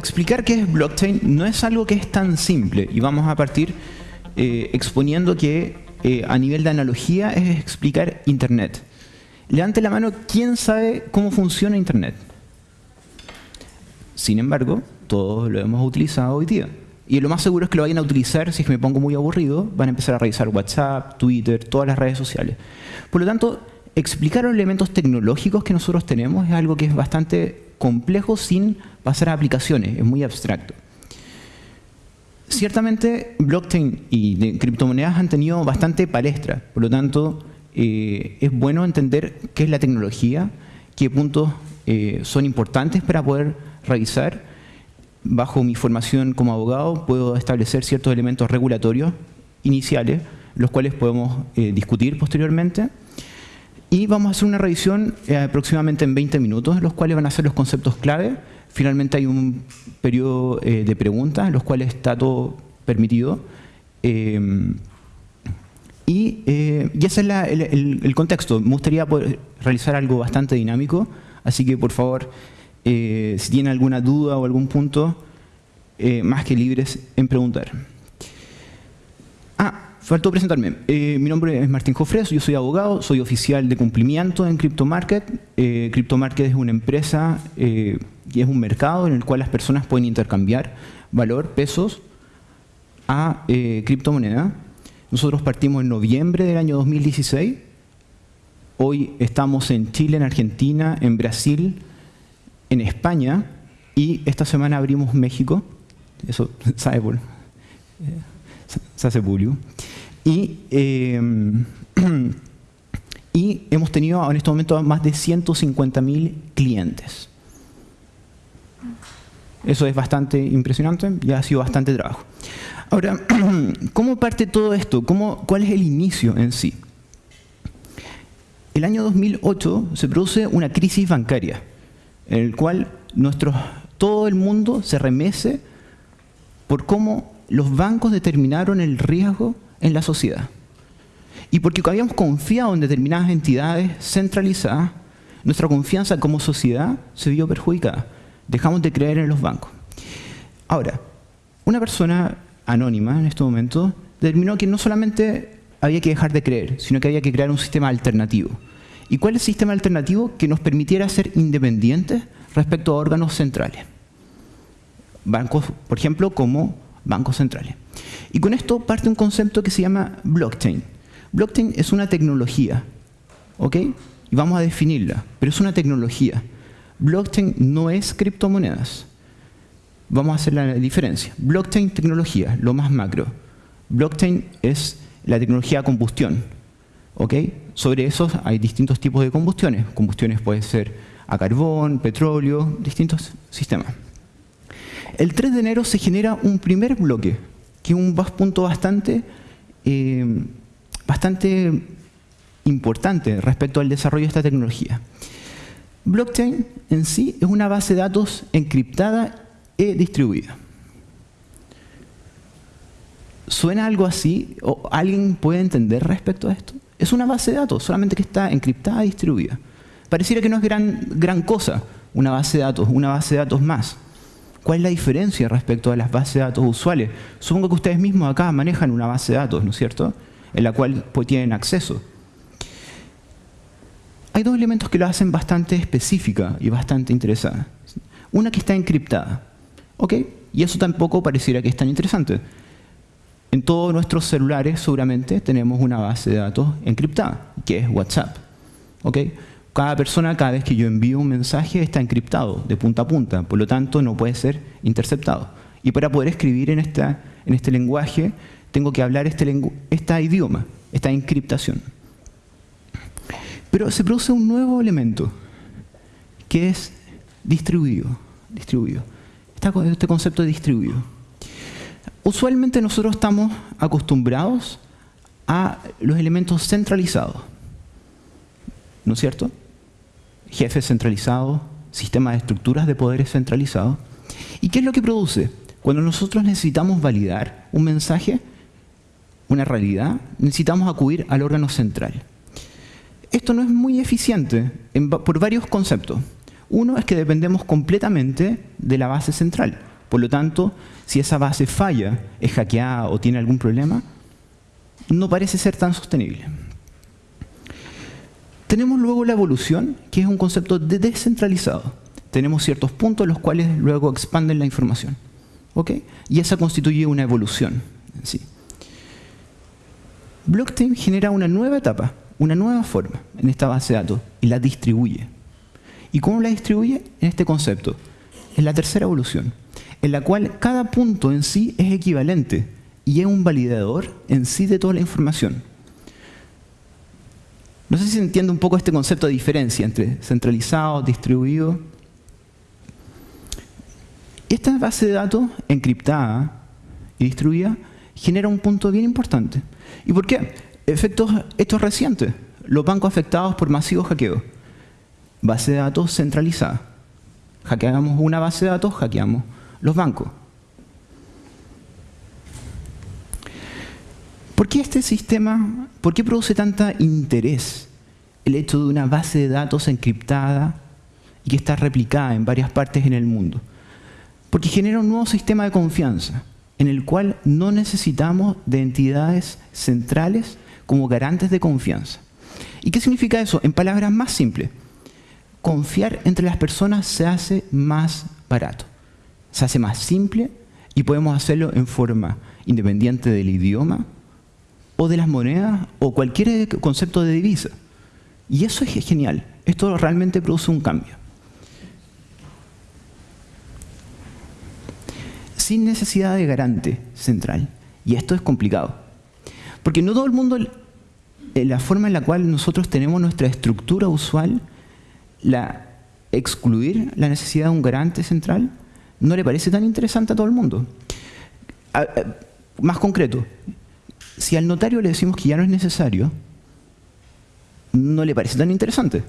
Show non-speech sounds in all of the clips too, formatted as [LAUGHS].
explicar qué es blockchain no es algo que es tan simple y vamos a partir eh, exponiendo que eh, a nivel de analogía es explicar Internet. Levante la mano, ¿quién sabe cómo funciona Internet? Sin embargo, todos lo hemos utilizado hoy día. Y lo más seguro es que lo vayan a utilizar, si es me pongo muy aburrido, van a empezar a revisar WhatsApp, Twitter, todas las redes sociales. Por lo tanto, explicar los elementos tecnológicos que nosotros tenemos es algo que es bastante complejo sin pasar a aplicaciones, es muy abstracto. Ciertamente, blockchain y criptomonedas han tenido bastante palestra, por lo tanto, eh, es bueno entender qué es la tecnología, qué puntos eh, son importantes para poder revisar. Bajo mi formación como abogado puedo establecer ciertos elementos regulatorios iniciales, los cuales podemos eh, discutir posteriormente. Y vamos a hacer una revisión aproximadamente en 20 minutos, los cuales van a ser los conceptos clave. Finalmente hay un periodo de preguntas, en los cuales está todo permitido. Eh, y, ese es el, contexto. Me gustaría poder realizar algo bastante dinámico, así que por favor, eh, si tienen alguna duda o algún punto, eh, más que libres en preguntar. Ah, faltó presentarme. mi nombre es Martín Jofres, yo soy abogado, soy oficial de cumplimiento en CryptoMarket. CryptoMarket es una empresa y es un mercado en el cual las personas pueden intercambiar valor, pesos, a criptomoneda nosotros partimos en noviembre del año 2016. Hoy estamos en Chile, en Argentina, en Brasil, en España y esta semana abrimos México. Eso sabe [LAUGHS] por... Se hace bulio. Y, eh, [CLEARS THROAT] y hemos tenido en este momento más de 150.000 clientes. Eso es bastante impresionante y ha sido bastante trabajo. Ahora, [CLEARS THROAT] ¿cómo parte todo esto? ¿Cómo, ¿Cuál es el inicio en sí? El año 2008 se produce una crisis bancaria, en el cual todo el mundo se remece por cómo los bancos determinaron el riesgo en la sociedad. Y porque habíamos confiado en determinadas entidades centralizadas, nuestra confianza como sociedad se vio perjudicada. Dejamos de creer en los bancos. Ahora, una persona anónima en este momento, determinó que no solamente había que dejar de creer, sino que había que crear un sistema alternativo. ¿Y cuál es el sistema alternativo que nos permitiera ser independientes respecto a órganos centrales? Bancos, por ejemplo, como bancos centrales. Y con esto parte un concepto que se llama blockchain. Blockchain es una tecnología, ¿ok? Y vamos a definirla, pero es una tecnología. Blockchain no es criptomonedas. Vamos a hacer la diferencia. Blockchain, tecnología, lo más macro. Blockchain es la tecnología de combustión. ¿ok? Sobre eso hay distintos tipos de combustiones. Combustiones pueden ser a carbón, petróleo, distintos sistemas. El 3 de enero se genera un primer bloque, que es un punto bastante, eh, bastante importante respecto al desarrollo de esta tecnología. Blockchain en sí es una base de datos encriptada e distribuida. ¿Suena algo así? ¿O ¿Alguien puede entender respecto a esto? Es una base de datos, solamente que está encriptada y distribuida. Pareciera que no es gran, gran cosa una base de datos, una base de datos más. ¿Cuál es la diferencia respecto a las bases de datos usuales? Supongo que ustedes mismos acá manejan una base de datos, ¿no es cierto? En la cual pues, tienen acceso. Hay dos elementos que lo hacen bastante específica y bastante interesada. Una que está encriptada. ¿Ok? Y eso tampoco pareciera que es tan interesante. En todos nuestros celulares seguramente tenemos una base de datos encriptada, que es WhatsApp. ¿Ok? Cada persona, cada vez que yo envío un mensaje, está encriptado de punta a punta, por lo tanto no puede ser interceptado. Y para poder escribir en, esta, en este lenguaje, tengo que hablar este, idioma, esta encriptación. Pero se produce un nuevo elemento, que es distribuido. distribuido este concepto de distribuido. Usualmente nosotros estamos acostumbrados a los elementos centralizados, ¿no es cierto? Jefes centralizados, sistemas de estructuras de poderes centralizados. ¿Y qué es lo que produce? Cuando nosotros necesitamos validar un mensaje, una realidad, necesitamos acudir al órgano central. Esto no es muy eficiente por varios conceptos. Uno es que dependemos completamente de la base central. Por lo tanto, si esa base falla, es hackeada o tiene algún problema, no parece ser tan sostenible. Tenemos luego la evolución, que es un concepto de descentralizado. Tenemos ciertos puntos los cuales luego expanden la información. Y esa constituye una evolución en sí. Blockchain genera una nueva etapa, una nueva forma en esta base de datos y la distribuye. ¿Y cómo la distribuye? En este concepto. En la tercera evolución, en la cual cada punto en sí es equivalente y es un validador en sí de toda la información. No sé si entiende un poco este concepto de diferencia entre centralizado, distribuido. Esta base de datos encriptada y distribuida genera un punto bien importante. ¿Y por qué? Efectos estos recientes. Los bancos afectados por masivos hackeos. Base de datos centralizada. Hackeamos una base de datos, hackeamos los bancos. ¿Por qué este sistema, por qué produce tanta interés el hecho de una base de datos encriptada y que está replicada en varias partes en el mundo? Porque genera un nuevo sistema de confianza en el cual no necesitamos de entidades centrales como garantes de confianza. ¿Y qué significa eso? En palabras más simples, confiar entre las personas se hace más barato, se hace más simple y podemos hacerlo en forma independiente del idioma o de las monedas o cualquier concepto de divisa. Y eso es genial, esto realmente produce un cambio. sin necesidad de garante central. Y esto es complicado. Porque no todo el mundo, eh, la forma en la cual nosotros tenemos nuestra estructura usual, la excluir la necesidad de un garante central, no le parece tan interesante a todo el mundo. más concreto, si al notario le decimos que ya no es necesario, no le parece tan interesante.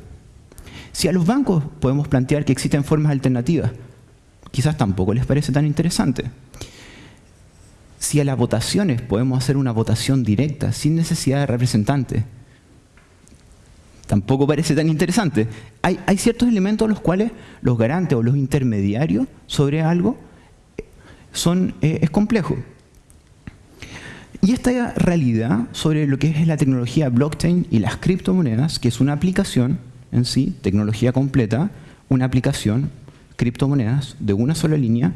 Si a los bancos podemos plantear que existen formas alternativas quizás tampoco les parece tan interesante. Si a las votaciones podemos hacer una votación directa, sin necesidad de representante, tampoco parece tan interesante. Hay, ciertos elementos los cuales los garantes o los intermediarios sobre algo son, eh, es complejo. Y esta realidad sobre lo que es la tecnología blockchain y las criptomonedas, que es una aplicación en sí, tecnología completa, una aplicación criptomonedas de una sola línea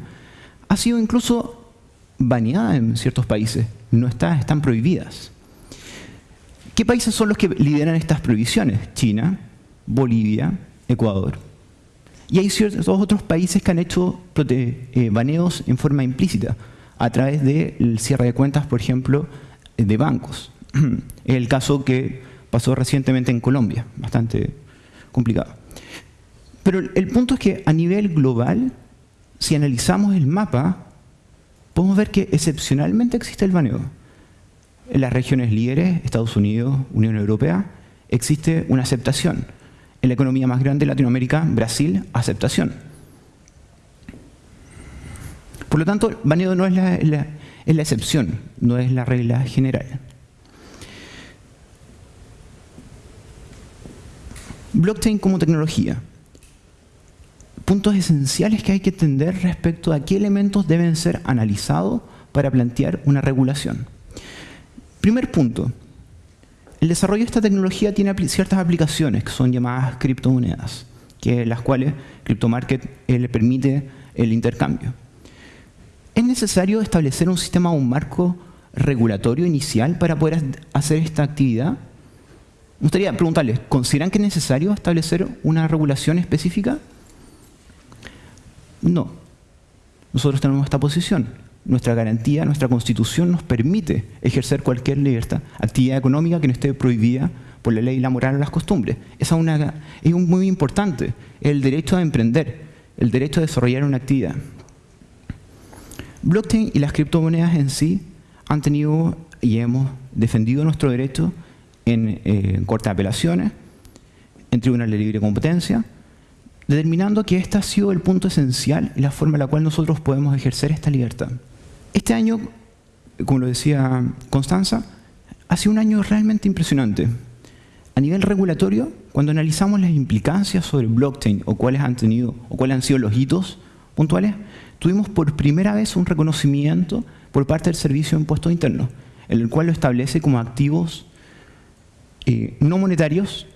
ha sido incluso baneada en ciertos países, no está, están prohibidas. ¿Qué países son los que lideran estas prohibiciones? China, Bolivia, Ecuador. Y hay ciertos otros países que han hecho eh, baneos en forma implícita, a través del cierre de cuentas, por ejemplo, de bancos. [CLEARS THROAT] Es el caso que pasó recientemente en Colombia, bastante complicado. Pero el punto es que a nivel global, si analizamos el mapa, podemos ver que excepcionalmente existe el baneo. En las regiones líderes, Estados Unidos, Unión Europea, existe una aceptación. En la economía más grande de Latinoamérica, Brasil, aceptación. Por lo tanto, el baneo no es la, es la excepción, no es la regla general. Blockchain como tecnología puntos esenciales que hay que entender respecto a qué elementos deben ser analizados para plantear una regulación. Primer punto, el desarrollo de esta tecnología tiene ciertas aplicaciones que son llamadas criptomonedas, que las cuales CryptoMarket eh, le permite el intercambio. ¿Es necesario establecer un sistema o un marco regulatorio inicial para poder hacer esta actividad? Me gustaría preguntarles, ¿consideran que es necesario establecer una regulación específica? No. Nosotros tenemos esta posición. Nuestra garantía, nuestra constitución nos permite ejercer cualquier libertad, actividad económica que no esté prohibida por la ley, la moral o las costumbres. Esa es, una, es muy importante, el derecho a emprender, el derecho a desarrollar una actividad. Blockchain y las criptomonedas en sí han tenido y hemos defendido nuestro derecho en, eh, en corte de apelaciones, en tribunales de libre competencia, determinando que este ha sido el punto esencial y la forma en la cual nosotros podemos ejercer esta libertad. Este año, como lo decía Constanza, ha sido un año realmente impresionante. A nivel regulatorio, cuando analizamos las implicancias sobre blockchain o cuáles han tenido o cuáles han sido los hitos puntuales, tuvimos por primera vez un reconocimiento por parte del Servicio de Impuestos Internos, en el cual lo establece como activos eh, no monetarios.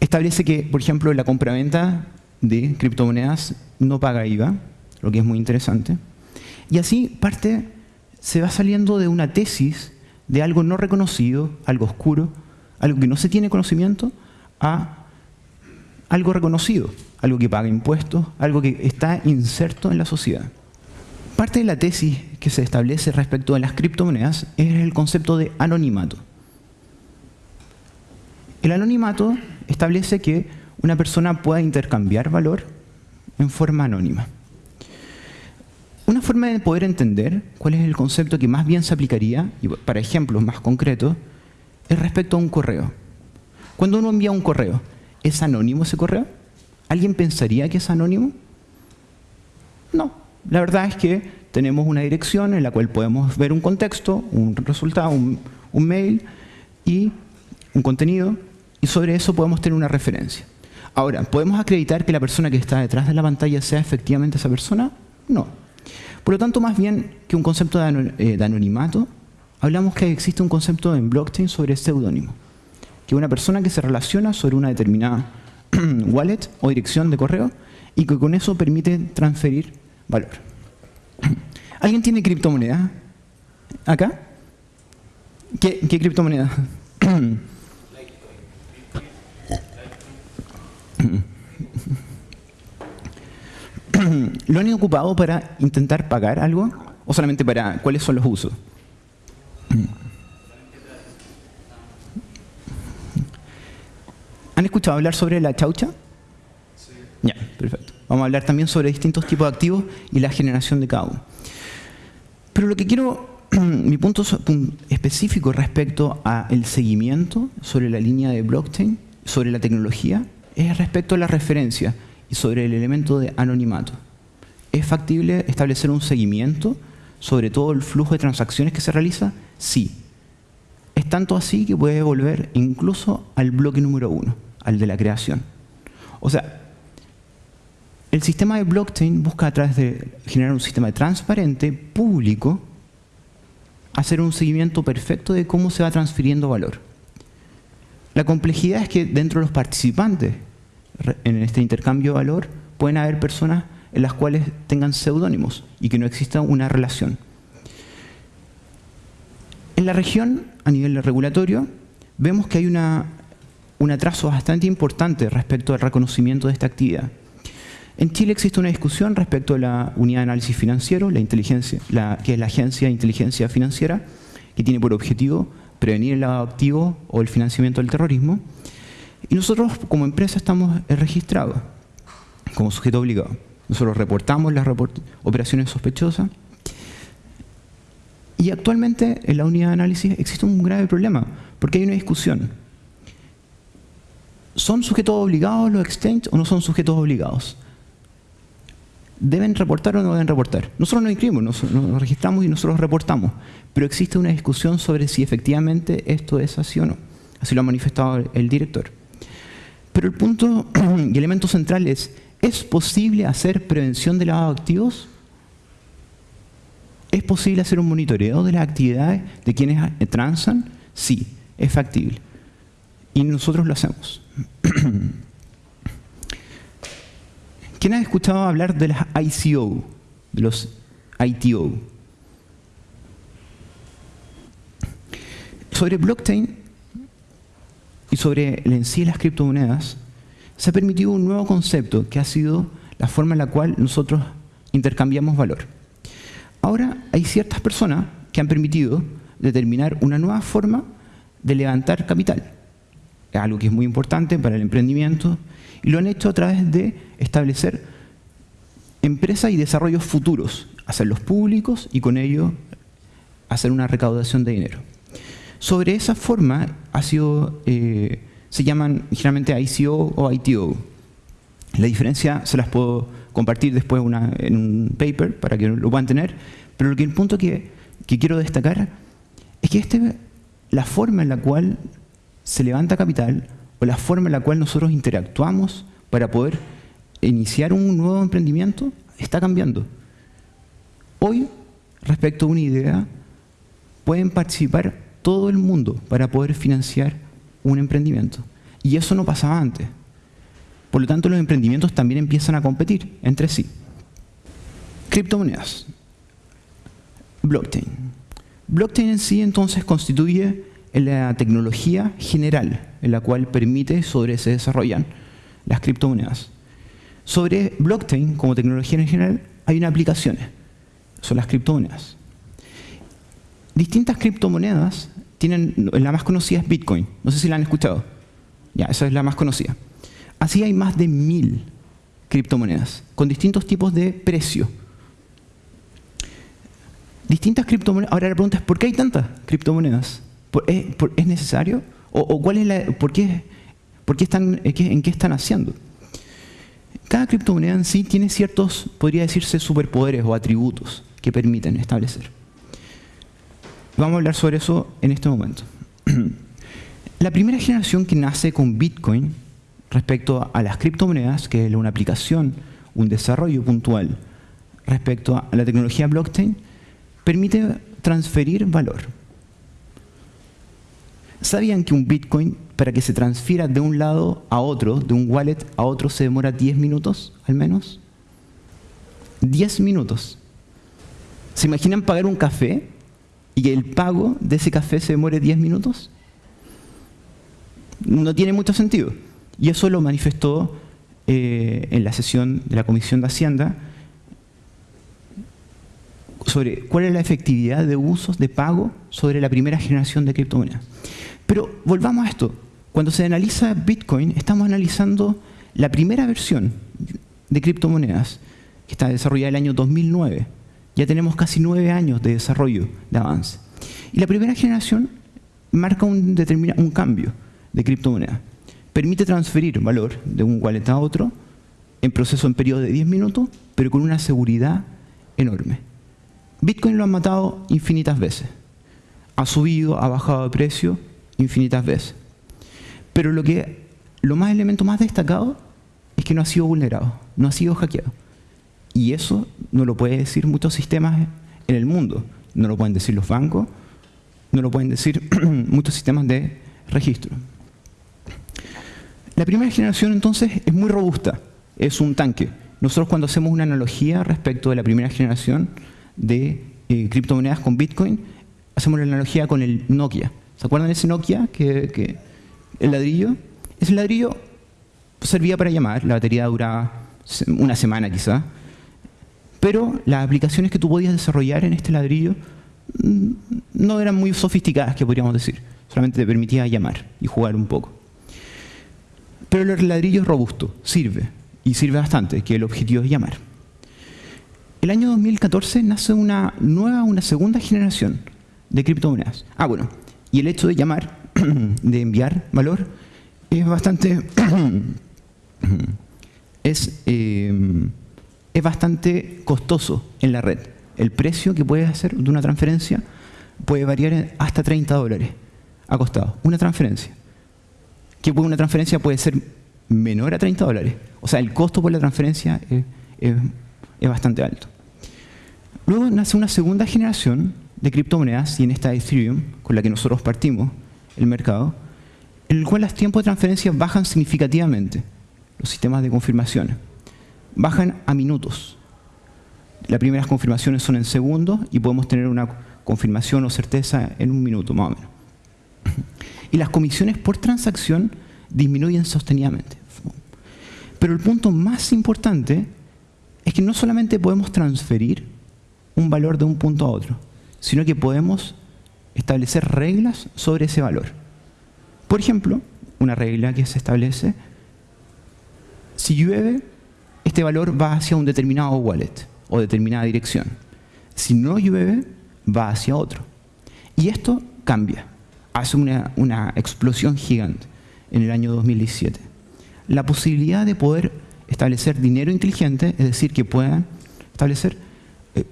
Establece que, por ejemplo, la compraventa de criptomonedas no paga IVA, lo que es muy interesante. Y así parte, se va saliendo de una tesis de algo no reconocido, algo oscuro, algo que no se tiene conocimiento, a algo reconocido, algo que paga impuestos, algo que está inserto en la sociedad. Parte de la tesis que se establece respecto a las criptomonedas es el concepto de anonimato. El anonimato establece que una persona pueda intercambiar valor en forma anónima. Una forma de poder entender cuál es el concepto que más bien se aplicaría, y para ejemplos más concretos, es respecto a un correo. Cuando uno envía un correo, ¿es anónimo ese correo? ¿Alguien pensaría que es anónimo? No. La verdad es que tenemos una dirección en la cual podemos ver un contexto, un resultado, un, mail y un contenido, y sobre eso podemos tener una referencia. Ahora, ¿podemos acreditar que la persona que está detrás de la pantalla sea efectivamente esa persona? No. Por lo tanto, más bien que un concepto eh, de anonimato, hablamos que existe un concepto en blockchain sobre seudónimo, que una persona que se relaciona sobre una determinada [CLEARS THROAT] wallet o dirección de correo y que con eso permite transferir valor. [CLEARS THROAT] ¿Alguien tiene criptomoneda? ¿Acá? ¿Qué, qué criptomoneda? [CLEARS THROAT] ¿Lo han ocupado para intentar pagar algo? ¿O solamente para cuáles son los usos? ¿Han escuchado hablar sobre la chaucha? Sí. Ya, perfecto. Vamos a hablar también sobre distintos tipos de activos y la generación de cada uno. Pero lo que quiero, [CLEARS THROAT] mi punto específico respecto al seguimiento sobre la línea de blockchain, sobre la tecnología, es respecto a la referencia y sobre el elemento de anonimato. ¿Es factible establecer un seguimiento sobre todo el flujo de transacciones que se realiza? Sí. Es tanto así que puede volver incluso al bloque número uno, al de la creación. O sea, el sistema de blockchain busca a través de generar un sistema transparente, público, hacer un seguimiento perfecto de cómo se va transfiriendo valor. La complejidad es que dentro de los participantes en este intercambio de valor pueden haber personas en las cuales tengan seudónimos y que no exista una relación. En la región, a nivel regulatorio, vemos que hay una, un atraso bastante importante respecto al reconocimiento de esta actividad. En Chile existe una discusión respecto a la unidad de análisis financiero, la inteligencia, que es la Agencia de Inteligencia Financiera, que tiene por objetivo prevenir el lavado activo o el financiamiento del terrorismo. Y nosotros como empresa estamos registrados como sujeto obligado. Nosotros reportamos las operaciones sospechosas. Y actualmente en la unidad de análisis existe un grave problema, porque hay una discusión. ¿Son sujetos obligados los exchanges o no son sujetos obligados? ¿Deben reportar o no deben reportar? Nosotros no inscribimos, nos, nos registramos y nosotros reportamos, pero existe una discusión sobre si efectivamente esto es así o no. Así lo ha manifestado el director. Pero el punto [CLEARS THROAT] y elemento central es, ¿Es posible hacer prevención de lavado de activos? ¿Es posible hacer un monitoreo de las actividades de quienes transan? Sí, es factible. Y nosotros lo hacemos. ¿Quién ha escuchado hablar de las ICO, de los ITO? Sobre blockchain y sobre en sí las criptomonedas, se ha permitido un nuevo concepto que ha sido la forma en la cual nosotros intercambiamos valor. Ahora hay ciertas personas que han permitido determinar una nueva forma de levantar capital. Es algo que es muy importante para el emprendimiento y lo han hecho a través de establecer empresas y desarrollos futuros, hacerlos públicos y con ello hacer una recaudación de dinero. Sobre esa forma ha sido eh, se llaman generalmente ICO o ITO. La diferencia se las puedo compartir después en un paper para que lo puedan tener, pero el punto que, quiero destacar es que este, la forma en la cual se levanta capital o la forma en la cual nosotros interactuamos para poder iniciar un nuevo emprendimiento está cambiando. Hoy, respecto a una idea, pueden participar todo el mundo para poder financiar un emprendimiento. Y eso no pasaba antes. Por lo tanto, los emprendimientos también empiezan a competir entre sí. Criptomonedas. Blockchain. Blockchain en sí entonces constituye la tecnología general en la cual permite sobre se desarrollan las criptomonedas. Sobre blockchain como tecnología en general hay unas aplicaciones, son las criptomonedas. Distintas criptomonedas tienen, la más conocida es Bitcoin, no sé si la han escuchado. Ya, esa es la más conocida. Así hay más de mil criptomonedas, con distintos tipos de precio. Distintas criptomonedas. Ahora la pregunta es, ¿por qué hay tantas criptomonedas? ¿Es, necesario? ¿O, por en qué están haciendo? Cada criptomoneda en sí tiene ciertos, podría decirse, superpoderes o atributos que permiten establecer. Vamos a hablar sobre eso en este momento. [CLEARS THROAT] La primera generación que nace con Bitcoin respecto a las criptomonedas, que es una aplicación, un desarrollo puntual respecto a la tecnología blockchain, permite transferir valor. ¿Sabían que un Bitcoin, para que se transfiera de un lado a otro, de un wallet a otro, se demora 10 minutos al menos? 10 minutos. ¿Se imaginan pagar un café y que el pago de ese café se demore 10 minutos? No tiene mucho sentido. Y eso lo manifestó eh, en la sesión de la Comisión de Hacienda sobre cuál es la efectividad de usos de pago sobre la primera generación de criptomonedas. Pero volvamos a esto. Cuando se analiza Bitcoin, estamos analizando la primera versión de criptomonedas, que está desarrollada en el año 2009. Ya tenemos casi nueve años de desarrollo, de avance. Y la primera generación marca un, un cambio de criptomoneda. Permite transferir valor de un wallet a otro en proceso en periodo de 10 minutos, pero con una seguridad enorme. Bitcoin lo han matado infinitas veces. Ha subido, ha bajado de precio infinitas veces. Pero lo, que, lo más elemento más destacado es que no ha sido vulnerado, no ha sido hackeado. Y eso no lo pueden decir muchos sistemas en el mundo. No lo pueden decir los bancos, no lo pueden decir [CLEARS THROAT] muchos sistemas de registro. La primera generación entonces es muy robusta, es un tanque. Nosotros cuando hacemos una analogía respecto de la primera generación de eh, criptomonedas con Bitcoin, hacemos la analogía con el Nokia. ¿Se acuerdan de ese Nokia? Que, el ladrillo. Ese ladrillo servía para llamar, la batería duraba una semana quizá, pero las aplicaciones que tú podías desarrollar en este ladrillo mm, no eran muy sofisticadas, que podríamos decir. Solamente te permitía llamar y jugar un poco. Pero el ladrillo es robusto, sirve, y sirve bastante, que el objetivo es llamar. El año 2014 nace una nueva, una segunda generación de criptomonedas. Ah, bueno, y el hecho de llamar, [CLEARS THROAT] de enviar valor, es bastante... [CLEARS THROAT] es, eh, es bastante costoso en la red. El precio que puedes hacer de una transferencia puede variar hasta 30 dólares ha costado. Una transferencia. Que una transferencia puede ser menor a 30 dólares. O sea, el costo por la transferencia es, es bastante alto. Luego nace una segunda generación de criptomonedas y en esta Ethereum, con la que nosotros partimos el mercado, en el cual los tiempos de transferencia bajan significativamente, los sistemas de confirmaciones. Bajan a minutos. Las primeras confirmaciones son en segundos y podemos tener una confirmación o certeza en un minuto más o menos. [CLEARS THROAT] Y las comisiones por transacción disminuyen sostenidamente. Pero el punto más importante es que no solamente podemos transferir un valor de un punto a otro, sino que podemos establecer reglas sobre ese valor. Por ejemplo, una regla que se establece, si llueve, este valor va hacia un determinado wallet o determinada dirección. Si no llueve, va hacia otro. Y esto cambia, hace una, una explosión gigante en el año 2017. La posibilidad de poder establecer dinero inteligente, es decir, que puedan establecer, eh,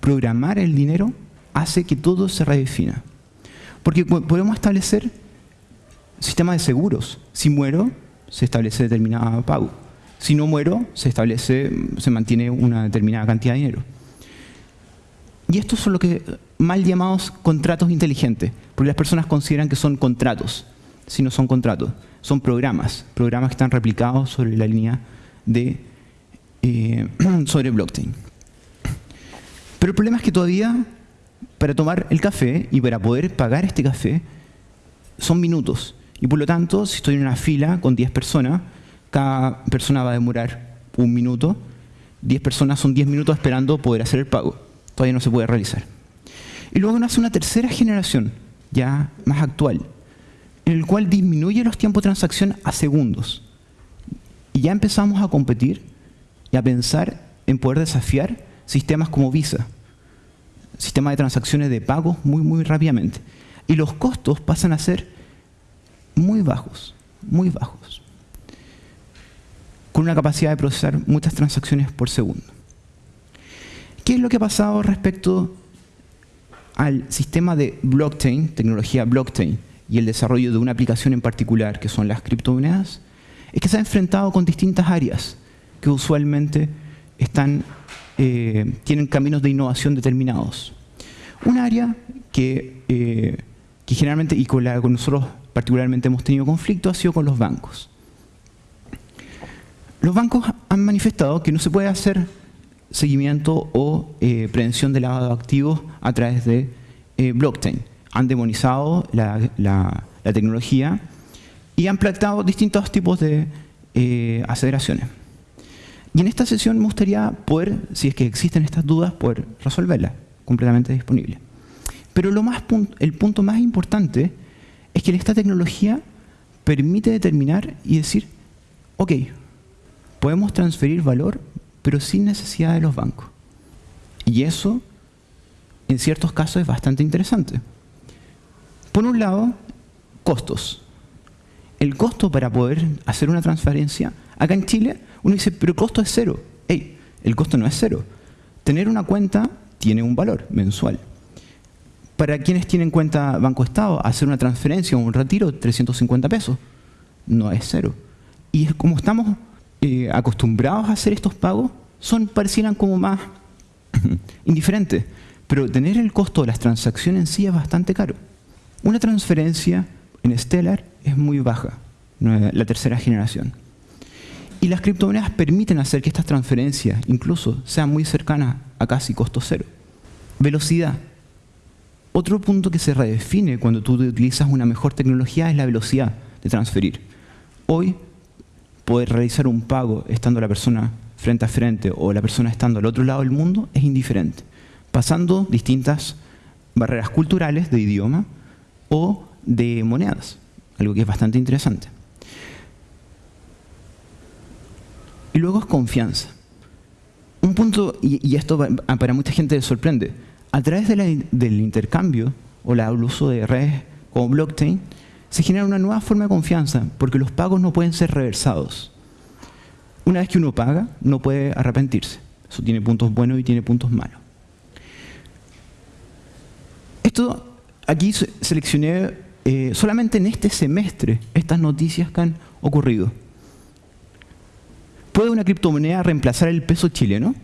programar el dinero hace que todo se redefina. Porque podemos establecer sistemas de seguros. Si muero, se establece determinado pago. Si no muero, se establece, se mantiene una determinada cantidad de dinero. Y estos son lo que mal llamados contratos inteligentes, porque las personas consideran que son contratos, si no son contratos, son programas, programas que están replicados sobre la línea de eh, [CLEARS THROAT] sobre blockchain. Pero el problema es que todavía para tomar el café y para poder pagar este café son minutos. Y por lo tanto, si estoy en una fila con 10 personas, cada persona va a demorar un minuto. 10 personas son 10 minutos esperando poder hacer el pago. Todavía no se puede realizar. Y luego nace una tercera generación, ya más actual, en el cual disminuye los tiempos de transacción a segundos. Y ya empezamos a competir y a pensar en poder desafiar sistemas como Visa, sistema de transacciones de pagos muy, muy rápidamente. Y los costos pasan a ser muy bajos, muy bajos, con una capacidad de procesar muchas transacciones por segundo. ¿Qué es lo que ha pasado respecto al sistema de blockchain, tecnología blockchain, y el desarrollo de una aplicación en particular, que son las criptomonedas? Es que se ha enfrentado con distintas áreas que usualmente están eh, tienen caminos de innovación determinados. Un área que, eh, que generalmente, y con la que nosotros particularmente hemos tenido conflicto, ha sido con los bancos. Los bancos han manifestado que no se puede hacer seguimiento o eh, prevención de lavado de activos a través de blockchain. Han demonizado la, la, tecnología y han planteado distintos tipos de aceleraciones. Y en esta sesión me gustaría poder, si es que existen estas dudas, poder resolverlas, completamente disponible. Pero lo más, el punto más importante es que esta tecnología permite determinar y decir, ok, podemos transferir valor, pero sin necesidad de los bancos. Y eso, en ciertos casos, es bastante interesante. Por un lado, costos. El costo para poder hacer una transferencia, acá en Chile, uno dice, pero el costo es cero. Ey, el costo no es cero. Tener una cuenta tiene un valor mensual. Para quienes tienen cuenta Banco Estado, hacer una transferencia o un retiro, 350 pesos, no es cero. Y como estamos eh, acostumbrados a hacer estos pagos, son parecieran como más [CLEARS THROAT] indiferentes. Pero tener el costo de las transacciones en sí es bastante caro. Una transferencia en Stellar es muy baja, la tercera generación. Y las criptomonedas permiten hacer que estas transferencias incluso sean muy cercanas a casi costo cero. Velocidad. Otro punto que se redefine cuando tú utilizas una mejor tecnología es la velocidad de transferir. Hoy, poder realizar un pago estando la persona frente a frente o la persona estando al otro lado del mundo es indiferente, pasando distintas barreras culturales de idioma o de monedas, algo que es bastante interesante. Y luego es confianza. Un punto, y, esto para mucha gente sorprende, a través del intercambio o el uso de redes como blockchain, se genera una nueva forma de confianza, porque los pagos no pueden ser reversados. Una vez que uno paga, no puede arrepentirse. Eso tiene puntos buenos y tiene puntos malos. Esto, aquí seleccioné eh, solamente en este semestre estas noticias que han ocurrido. ¿Puede una criptomoneda reemplazar el peso chileno?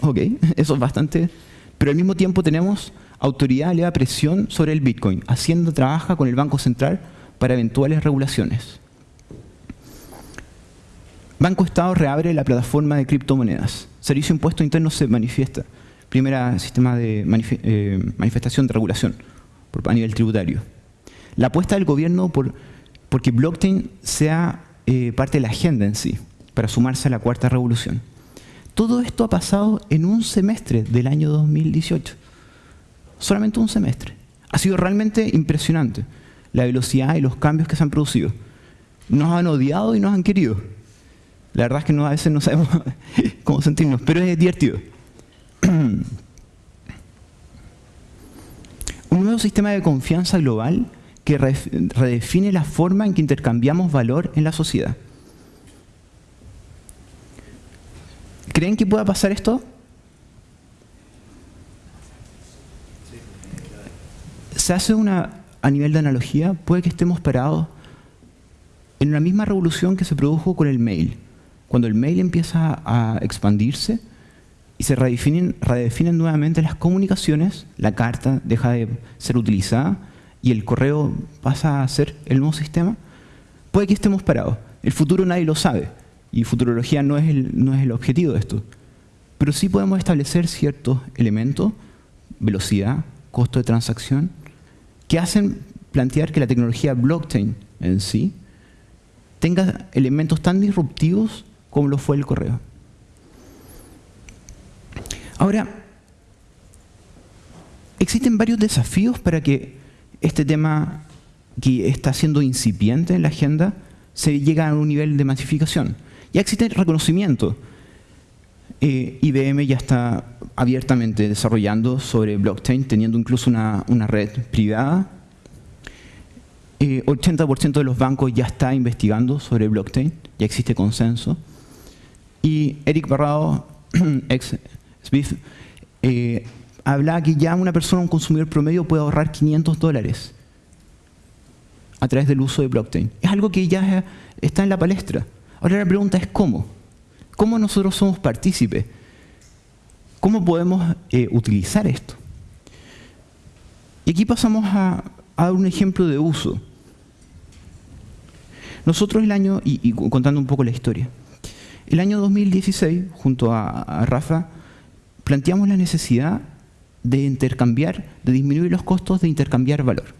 Ok, [LAUGHS] eso es bastante. Pero al mismo tiempo tenemos autoridad le da presión sobre el Bitcoin. Hacienda trabaja con el Banco Central para eventuales regulaciones. Banco Estado reabre la plataforma de criptomonedas. Servicio Impuesto Interno se manifiesta. Primera sistema de eh, manifestación de regulación a nivel tributario. La apuesta del gobierno por porque blockchain sea eh, parte de la agenda en sí para sumarse a la cuarta revolución. Todo esto ha pasado en un semestre del año 2018. Solamente un semestre. Ha sido realmente impresionante la velocidad y los cambios que se han producido. Nos han odiado y nos han querido. La verdad es que a veces no sabemos [LAUGHS] cómo sentirnos, pero es divertido. [CLEARS THROAT] un nuevo sistema de confianza global que redefine la forma en que intercambiamos valor en la sociedad. ¿Creen que pueda pasar esto? Se hace una, a nivel de analogía, puede que estemos parados en una misma revolución que se produjo con el mail. cuando el mail empieza a expandirse y se redefinen, redefinen nuevamente las comunicaciones, la carta deja de ser utilizada y el correo pasa a ser el nuevo sistema, puede que estemos parados. El futuro nadie lo sabe y futurología no es el, no es el objetivo de esto. Pero sí podemos establecer ciertos elementos, velocidad, costo de transacción, que hacen plantear que la tecnología blockchain en sí tenga elementos tan disruptivos como lo fue el correo. Ahora, existen varios desafíos para que este tema que está siendo incipiente en la agenda se llegue a un nivel de masificación. Ya existe reconocimiento. Eh, IBM ya está abiertamente desarrollando sobre blockchain, teniendo incluso una, una red privada 80% eh, de los bancos ya está investigando sobre blockchain, ya existe consenso. Y Eric Barrado, ex Smith, habla que ya una persona, un consumidor promedio, puede ahorrar 500 dólares a través del uso de blockchain. Es algo que ya está en la palestra. Ahora la pregunta es ¿cómo? ¿Cómo nosotros somos partícipes? ¿Cómo podemos eh, utilizar esto? Y aquí pasamos a, a dar un ejemplo de uso. Nosotros el año, y, contando un poco la historia, el año 2016, junto a, Rafa, planteamos la necesidad de intercambiar, de disminuir los costos de intercambiar valor.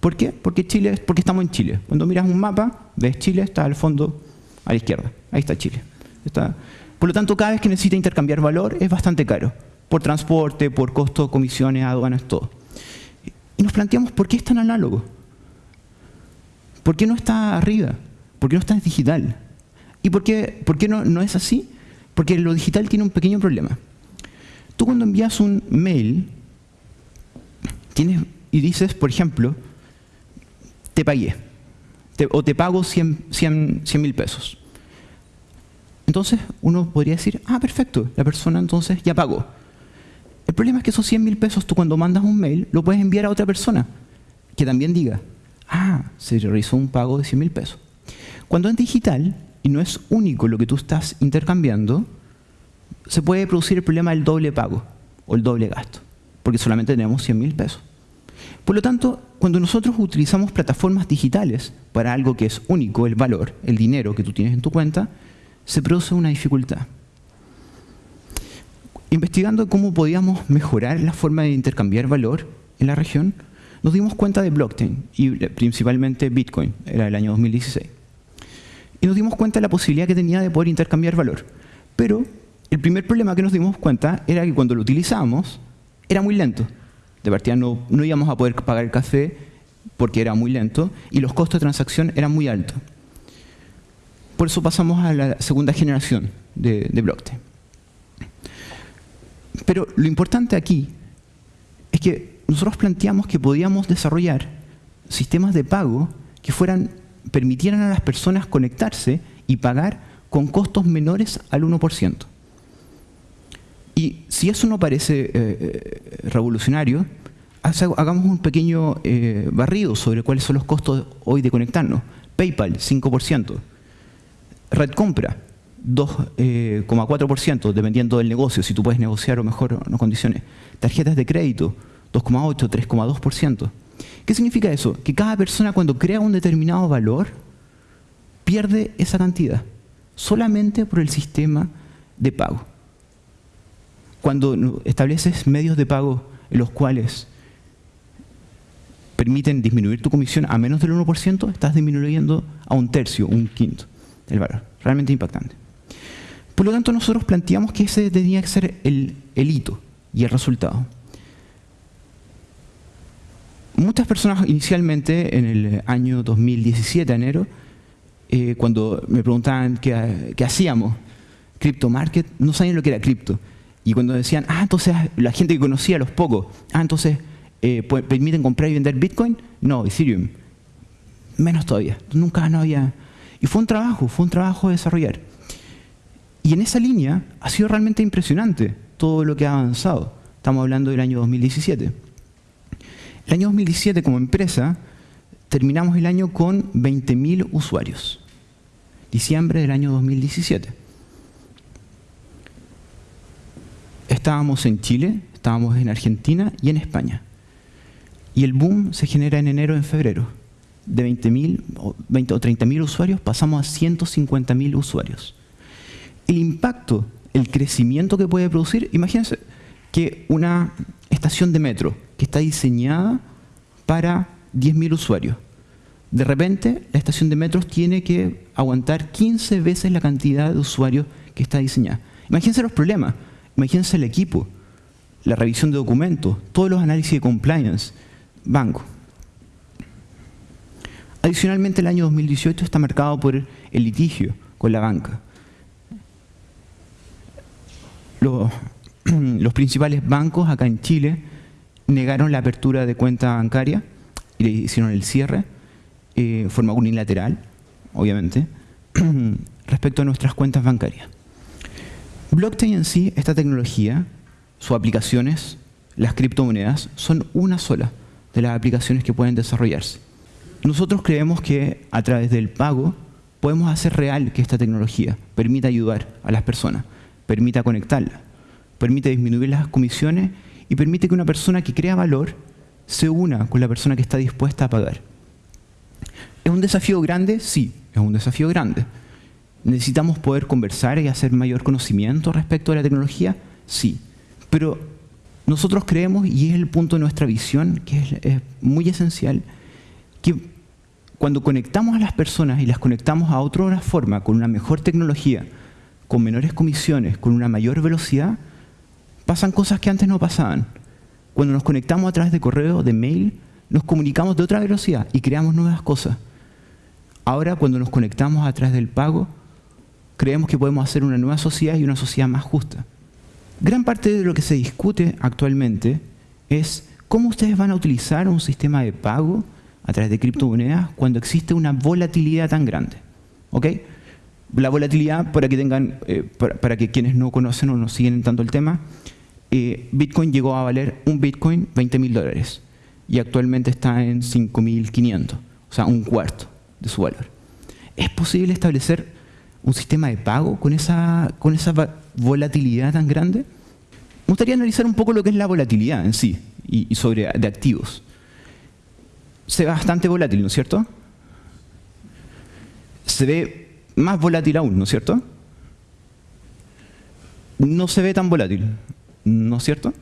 ¿Por qué? Porque, Chile, porque estamos en Chile. Cuando miras un mapa, ves Chile, está al fondo, a la izquierda. Ahí está Chile. Está. Por lo tanto, cada vez que necesita intercambiar valor es bastante caro. Por transporte, por costos, comisiones, aduanas, todo. Y nos planteamos, ¿por qué es tan análogo? ¿Por qué no está arriba? ¿Por qué no está digital? ¿Y por qué, por qué no, no es así? Porque lo digital tiene un pequeño problema. Tú cuando envías un mail tienes, y dices, por ejemplo, te pagué, o te pago 100 mil pesos. Entonces uno podría decir, ah, perfecto, la persona entonces ya pagó. El problema es que esos 100 mil pesos tú cuando mandas un mail lo puedes enviar a otra persona que también diga, ah, se realizó un pago de 100 mil pesos. Cuando es digital y no es único lo que tú estás intercambiando, se puede producir el problema del doble pago o el doble gasto, porque solamente tenemos 100 mil pesos. Por lo tanto, cuando nosotros utilizamos plataformas digitales para algo que es único, el valor, el dinero que tú tienes en tu cuenta, se produce una dificultad. Investigando cómo podíamos mejorar la forma de intercambiar valor en la región, nos dimos cuenta de blockchain y principalmente Bitcoin, era el año 2016. Y nos dimos cuenta de la posibilidad que tenía de poder intercambiar valor. Pero el primer problema que nos dimos cuenta era que cuando lo utilizábamos era muy lento. De partida no, no íbamos a poder pagar el café porque era muy lento y los costos de transacción eran muy altos. Por eso pasamos a la segunda generación de, de blockchain. Pero lo importante aquí es que nosotros planteamos que podíamos desarrollar sistemas de pago que fueran, permitieran a las personas conectarse y pagar con costos menores al 1%. Y si eso no parece eh, eh, revolucionario, hagamos un pequeño eh, barrido sobre cuáles son los costos hoy de conectarnos. PayPal, 5%. Red Compra, 2,4%, dependiendo del negocio, si tú puedes negociar o mejor no condiciones. Tarjetas de crédito, 2,8, 3,2%. ¿Qué significa eso? Que cada persona cuando crea un determinado valor pierde esa cantidad solamente por el sistema de pago. Cuando estableces medios de pago en los cuales permiten disminuir tu comisión a menos del 1%, estás disminuyendo a un tercio, un quinto el valor. Realmente impactante. Por lo tanto, nosotros planteamos que ese tenía que ser el, el hito y el resultado muchas personas inicialmente, en el año 2017, enero, eh, cuando me preguntaban qué, hacíamos, Crypto Market, no sabían lo que era cripto. Y cuando decían, ah, entonces la gente que conocía, los pocos, ah, entonces eh, permiten comprar y vender Bitcoin, no, Ethereum, menos todavía, nunca no había... Y fue un trabajo, fue un trabajo de desarrollar. Y en esa línea ha sido realmente impresionante todo lo que ha avanzado. Estamos hablando del año 2017. El año 2017 como empresa terminamos el año con 20.000 usuarios. diciembre del año 2017. Estábamos en Chile, estábamos en Argentina y en España. Y el boom se genera en enero, en febrero. De 20.000 o 20 o 30.000 usuarios pasamos a 150.000 usuarios. El impacto, el crecimiento que puede producir, imagínense que una estación de metro que está diseñada para 10.000 usuarios, de repente la estación de metros tiene que aguantar 15 veces la cantidad de usuarios que está diseñada. Imagínense los problemas, imagínense el equipo, la revisión de documentos, todos los análisis de compliance, banco. Adicionalmente, el año 2018 está marcado por el litigio con la banca. [CLEARS THROAT] Los, principales bancos acá en Chile negaron la apertura de cuenta bancaria y le hicieron el cierre, eh, forma unilateral, obviamente, [CLEARS THROAT] respecto a nuestras cuentas bancarias. Blockchain en sí, esta tecnología, sus aplicaciones, las criptomonedas, son una sola de las aplicaciones que pueden desarrollarse. Nosotros creemos que a través del pago podemos hacer real que esta tecnología permita ayudar a las personas, permita conectarla, permite disminuir las comisiones y permite que una persona que crea valor se una con la persona que está dispuesta a pagar. ¿Es un desafío grande? Sí, es un desafío grande. ¿Necesitamos poder conversar y hacer mayor conocimiento respecto a la tecnología? Sí. Pero nosotros creemos, y es el punto de nuestra visión, que es, muy esencial, que cuando conectamos a las personas y las conectamos a otra forma, con una mejor tecnología, con menores comisiones, con una mayor velocidad, pasan cosas que antes no pasaban. Cuando nos conectamos a través de correo, de mail, nos comunicamos de otra velocidad y creamos nuevas cosas. Ahora, cuando nos conectamos a través del pago, creemos que podemos hacer una nueva sociedad y una sociedad más justa. Gran parte de lo que se discute actualmente es cómo ustedes van a utilizar un sistema de pago a través de criptomonedas cuando existe una volatilidad tan grande. ¿Ok? La volatilidad, para que, tengan, eh, para, que quienes no conocen o no siguen tanto el tema, eh, Bitcoin llegó a valer un Bitcoin 20 mil dólares y actualmente está en 5.500, o sea, un cuarto de su valor. ¿Es posible establecer un sistema de pago con esa, con esa volatilidad tan grande? Me gustaría analizar un poco lo que es la volatilidad en sí y, sobre de activos. Se ve bastante volátil, ¿no es cierto? Se ve más volátil aún, ¿no es cierto? No se ve tan volátil, ¿no es cierto?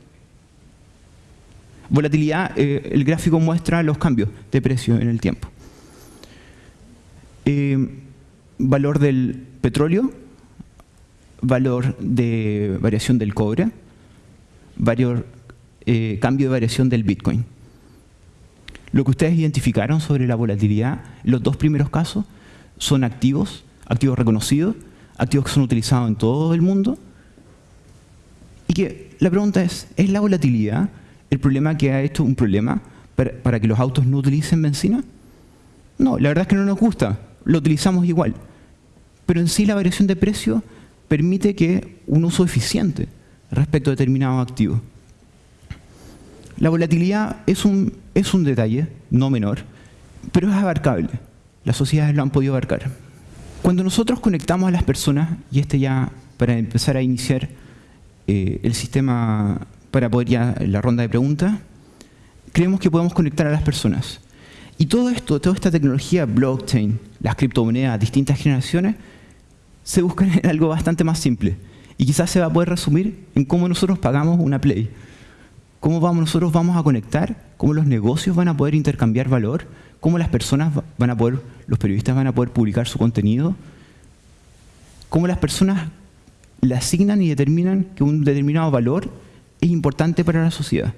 Volatilidad, eh, el gráfico muestra los cambios de precio en el tiempo. Eh, valor del petróleo, valor de variación del cobre, valor, eh, cambio de variación del Bitcoin. Lo que ustedes identificaron sobre la volatilidad, los dos primeros casos, son activos, activos reconocidos, activos que son utilizados en todo el mundo. Y que la pregunta es, ¿es la volatilidad el problema que ha hecho un problema para, que los autos no utilicen benzina? No, la verdad es que no nos gusta, lo utilizamos igual. Pero en sí la variación de precio permite que un uso eficiente respecto a determinados activos. La volatilidad es un, es un detalle, no menor, pero es abarcable. Las sociedades lo han podido abarcar. Cuando nosotros conectamos a las personas, y este ya para empezar a iniciar eh, el sistema para poder ya la ronda de preguntas, creemos que podemos conectar a las personas. Y todo esto, toda esta tecnología, blockchain, las criptomonedas, distintas generaciones, se buscan en algo bastante más simple. Y quizás se va a poder resumir en cómo nosotros pagamos una Play. Cómo vamos, nosotros vamos a conectar, cómo los negocios van a poder intercambiar valor, cómo las personas van a poder, los periodistas van a poder publicar su contenido, cómo las personas le asignan y determinan que un determinado valor es importante para la sociedad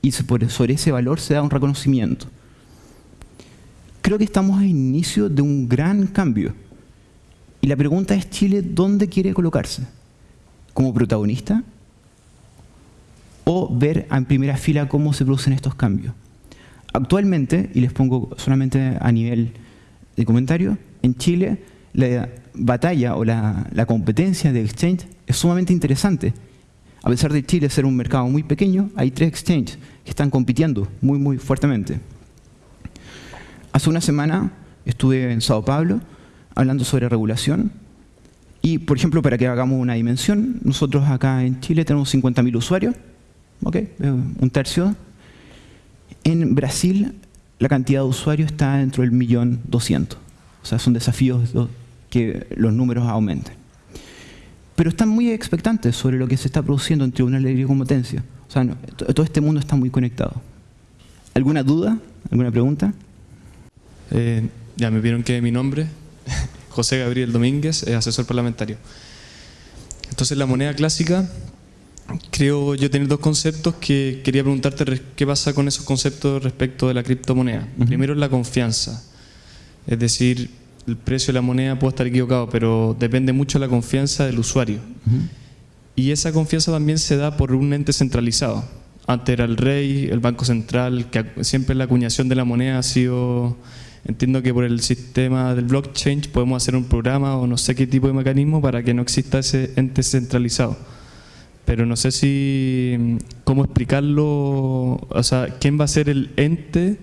y sobre ese valor se da un reconocimiento. Creo que estamos al inicio de un gran cambio. Y la pregunta es, Chile, ¿dónde quiere colocarse? ¿Como protagonista? ¿O ver en primera fila cómo se producen estos cambios? Actualmente, y les pongo solamente a nivel de comentario, en Chile la batalla o la, la competencia de exchange es sumamente interesante a pesar de Chile ser un mercado muy pequeño, hay tres exchanges que están compitiendo muy, muy fuertemente. Hace una semana estuve en Sao Paulo hablando sobre regulación. Y, por ejemplo, para que hagamos una dimensión, nosotros acá en Chile tenemos 50.000 usuarios, ¿okay? un tercio. En Brasil la cantidad de usuarios está dentro del millón doscientos. O sea, son desafíos que los números aumenten. Pero están muy expectantes sobre lo que se está produciendo en tribunales de competencia. O sea, todo este mundo está muy conectado. ¿Alguna duda? ¿Alguna pregunta? Eh, ya me vieron que mi nombre, [LAUGHS] José Gabriel Domínguez, es asesor parlamentario. Entonces la moneda clásica, creo yo tener dos conceptos que quería preguntarte qué pasa con esos conceptos respecto de la criptomoneda. Primero es la confianza, es decir, el precio de la moneda puede estar equivocado, pero depende mucho de la confianza del usuario. Y esa confianza también se da por un ente centralizado. Antes era el rey, el Banco Central, que siempre la acuñación de la moneda ha sido Entiendo que por el sistema del blockchain podemos hacer un programa o no sé qué tipo de mecanismo para que no exista ese ente centralizado. Pero no sé si cómo explicarlo, o sea, quién va a ser el ente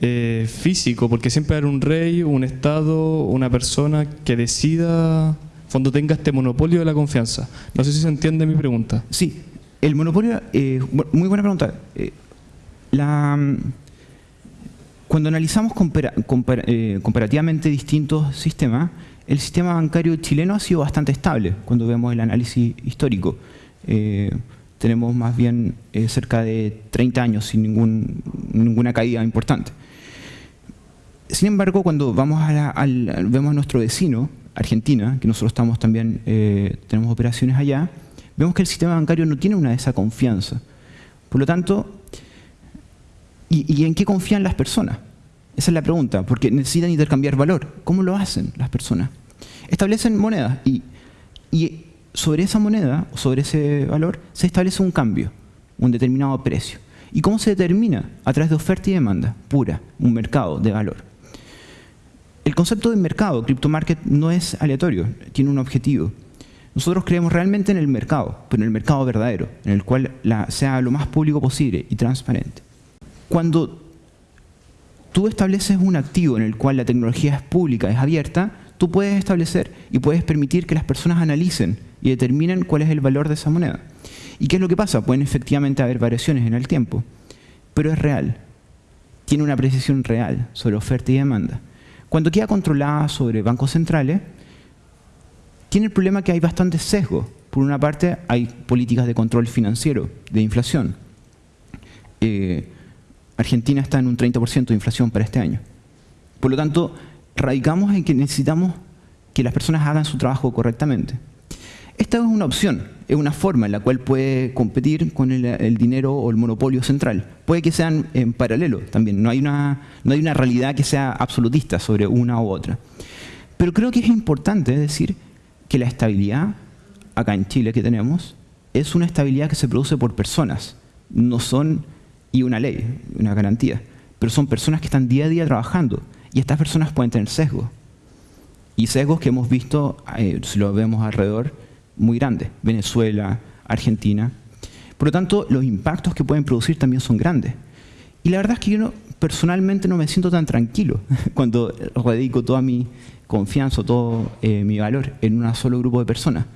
eh, físico, porque siempre hay un rey, un estado, una persona que decida, cuando tenga este monopolio de la confianza. No sé si se entiende mi pregunta. Sí, el monopolio, eh, muy buena pregunta. Eh, la cuando analizamos eh, comparativamente distintos sistemas, el sistema bancario chileno ha sido bastante estable cuando vemos el análisis histórico. Eh, tenemos más bien eh, cerca de 30 años sin ningún, ninguna caída importante. Sin embargo, cuando vamos a vemos a nuestro vecino, Argentina, que nosotros estamos también, tenemos operaciones allá, vemos que el sistema bancario no tiene una de esa confianza. Por lo tanto, ¿Y, en qué confían las personas? Esa es la pregunta, porque necesitan intercambiar valor. ¿Cómo lo hacen las personas? Establecen monedas y, sobre esa moneda, o sobre ese valor, se establece un cambio, un determinado precio. ¿Y cómo se determina? A través de oferta y demanda, pura, un mercado de valor. El concepto de mercado, crypto market, no es aleatorio, tiene un objetivo. Nosotros creemos realmente en el mercado, pero en el mercado verdadero, en el cual sea lo más público posible y transparente. Cuando tú estableces un activo en el cual la tecnología es pública, es abierta, tú puedes establecer y puedes permitir que las personas analicen y determinen cuál es el valor de esa moneda. ¿Y qué es lo que pasa? Pueden efectivamente haber variaciones en el tiempo, pero es real. Tiene una precisión real sobre oferta y demanda. Cuando queda controlada sobre bancos centrales, tiene el problema que hay bastante sesgo. Por una parte, hay políticas de control financiero, de inflación. Eh, Argentina está en un 30% de inflación para este año. Por lo tanto, radicamos en que necesitamos que las personas hagan su trabajo correctamente. Esta es una opción, es una forma en la cual puede competir con el, dinero o el monopolio central. Puede que sean en paralelo también, no hay, una, no hay una realidad que sea absolutista sobre una u otra. Pero creo que es importante decir que la estabilidad acá en Chile que tenemos es una estabilidad que se produce por personas, no son y una ley, una garantía. Pero son personas que están día a día trabajando y estas personas pueden tener sesgos. Y sesgos que hemos visto, eh, si lo vemos alrededor, muy grandes. Venezuela, Argentina. Por lo tanto, los impactos que pueden producir también son grandes. Y la verdad es que yo personalmente no me siento tan tranquilo [LAUGHS] cuando radico toda mi confianza, todo eh, mi valor en un solo grupo de personas.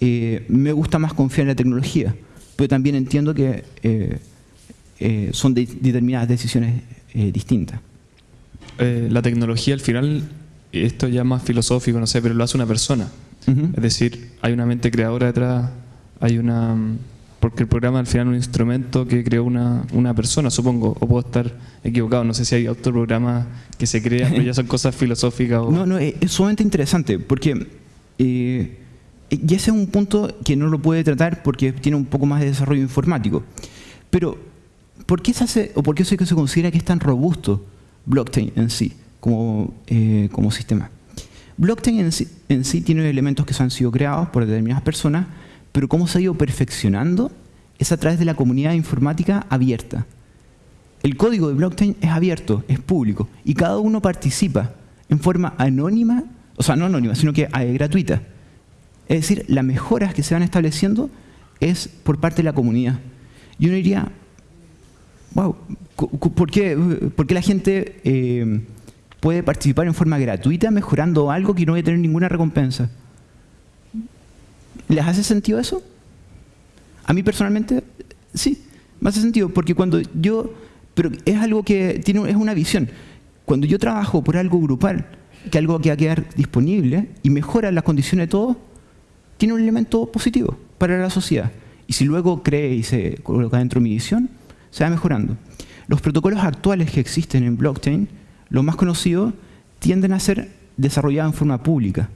Eh, me gusta más confiar en la tecnología, pero también entiendo que eh, son determinadas decisiones eh, distintas. Eh, la tecnología al final, esto ya más filosófico, no sé, pero lo hace una persona. Es decir, hay una mente creadora detrás, hay una... Porque el programa al final es un instrumento que creó una, una persona, supongo, o puedo estar equivocado, no sé si hay otro programa que se crea, pero ya son [LAUGHS] cosas filosóficas. O... No, no, es, sumamente interesante, porque y ese es un punto que no lo puede tratar porque tiene un poco más de desarrollo informático. Pero ¿por qué se hace, o por qué se considera que es tan robusto blockchain en sí, como, eh, como sistema? Blockchain en sí, en sí tiene elementos que se han sido creados por determinadas personas, pero cómo se ha ido perfeccionando es a través de la comunidad informática abierta. El código de blockchain es abierto, es público, y cada uno participa en forma anónima, o sea, no anónima, sino que eh, gratuita. Es decir, las mejoras que se van estableciendo es por parte de la comunidad. Y uno diría, wow, ¿por qué, la gente eh, puede participar en forma gratuita mejorando algo que no va a tener ninguna recompensa. ¿Les hace sentido eso? A mí personalmente, sí, me hace sentido, porque cuando yo, pero es algo que tiene, es una visión. Cuando yo trabajo por algo grupal, que algo que va a quedar disponible y mejora las condiciones de todo, tiene un elemento positivo para la sociedad. Y si luego cree y se coloca dentro de mi visión, se va mejorando. Los protocolos actuales que existen en blockchain, los más conocidos, tienden a ser desarrollados en forma pública.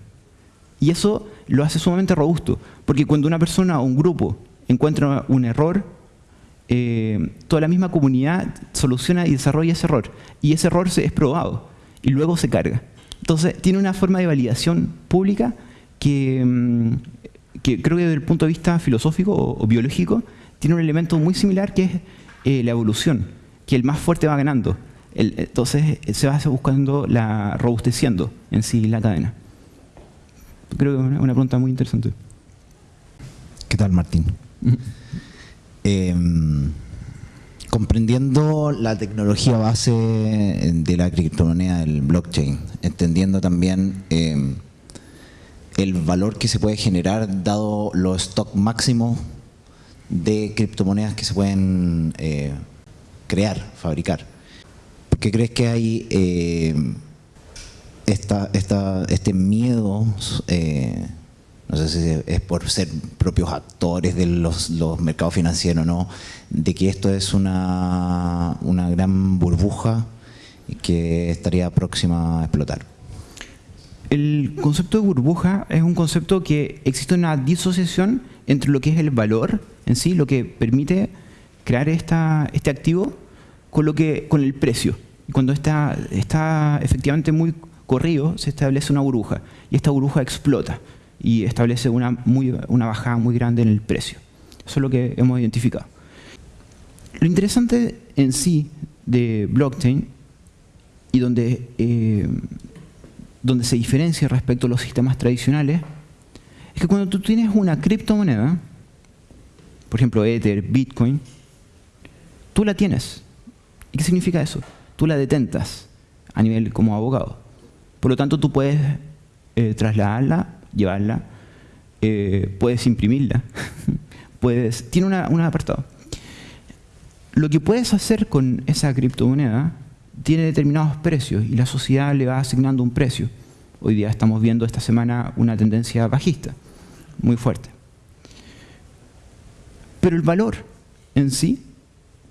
Y eso lo hace sumamente robusto, porque cuando una persona o un grupo encuentra un error, eh, toda la misma comunidad soluciona y desarrolla ese error. Y ese error es probado y luego se carga. Entonces, tiene una forma de validación pública que, mm, que creo que desde el punto de vista filosófico o, biológico, tiene un elemento muy similar que es eh, la evolución, que el más fuerte va ganando. entonces, se va buscando la robusteciendo en sí la cadena. Creo que es una pregunta muy interesante. ¿Qué tal, Martín? Em, comprendiendo la tecnología base de la criptomoneda del blockchain, entendiendo también em, el valor que se puede generar dado los stock máximos de criptomonedas que se pueden eh, crear, fabricar. ¿Por qué crees que hay em, esta, este miedo eh, no sé si es por ser propios actores de los, mercados financieros, ¿no? de que esto es una, una gran burbuja que estaría próxima a explotar. El concepto de burbuja es un concepto que existe una disociación entre lo que es el valor en sí, lo que permite crear esta, este activo, con, lo que, con el precio. Cuando está, efectivamente muy corrido, se establece una burbuja y esta burbuja explota y establece una, muy, una bajada muy grande en el precio. Eso es lo que hemos identificado. Lo interesante en sí de blockchain y donde, eh, donde se diferencia respecto a los sistemas tradicionales es que cuando tú tienes una criptomoneda, por ejemplo Ether, Bitcoin, tú la tienes. ¿Y qué significa eso? Tú la detentas a nivel como abogado. Por lo tanto, tú puedes eh, trasladarla llevarla, eh, puedes imprimirla, [LAUGHS] puedes, tiene un apartado. Lo que puedes hacer con esa criptomoneda tiene determinados precios y la sociedad le va asignando un precio. Hoy día estamos viendo esta semana una tendencia bajista, muy fuerte. Pero el valor en sí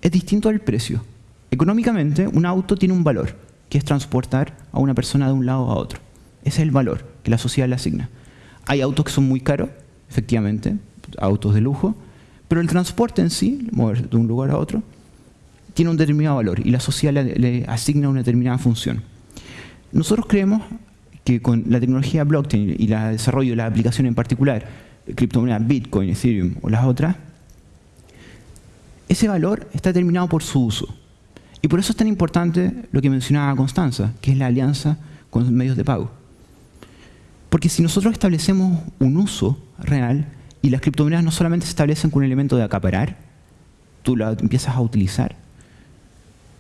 es distinto al precio. Económicamente, un auto tiene un valor, que es transportar a una persona de un lado a otro. Ese es el valor que la sociedad le asigna. Hay autos que son muy caros, efectivamente, autos de lujo, pero el transporte en sí, mover de un lugar a otro, tiene un determinado valor y la sociedad le, asigna una determinada función. Nosotros creemos que con la tecnología blockchain y el desarrollo de la aplicación en particular, criptomonedas Bitcoin, Ethereum o las otras, ese valor está determinado por su uso. Y por eso es tan importante lo que mencionaba Constanza, que es la alianza con medios de pago. Porque si nosotros establecemos un uso real y las criptomonedas no solamente se establecen con un elemento de acaparar, tú la empiezas a utilizar,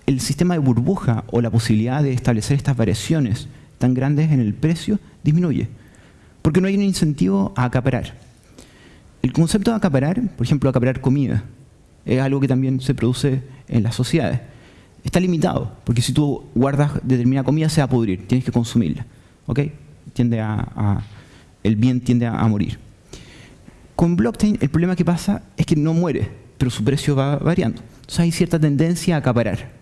el sistema de burbuja o la posibilidad de establecer estas variaciones tan grandes en el precio disminuye. Porque no hay un incentivo a acaparar. El concepto de acaparar, por ejemplo, acaparar comida, es algo que también se produce en las sociedades. Está limitado, porque si tú guardas determinada comida se va a pudrir, tienes que consumirla. ¿ok? tiende a, el bien tiende a, morir. Con blockchain el problema que pasa es que no muere, pero su precio va variando. Entonces hay cierta tendencia a acaparar.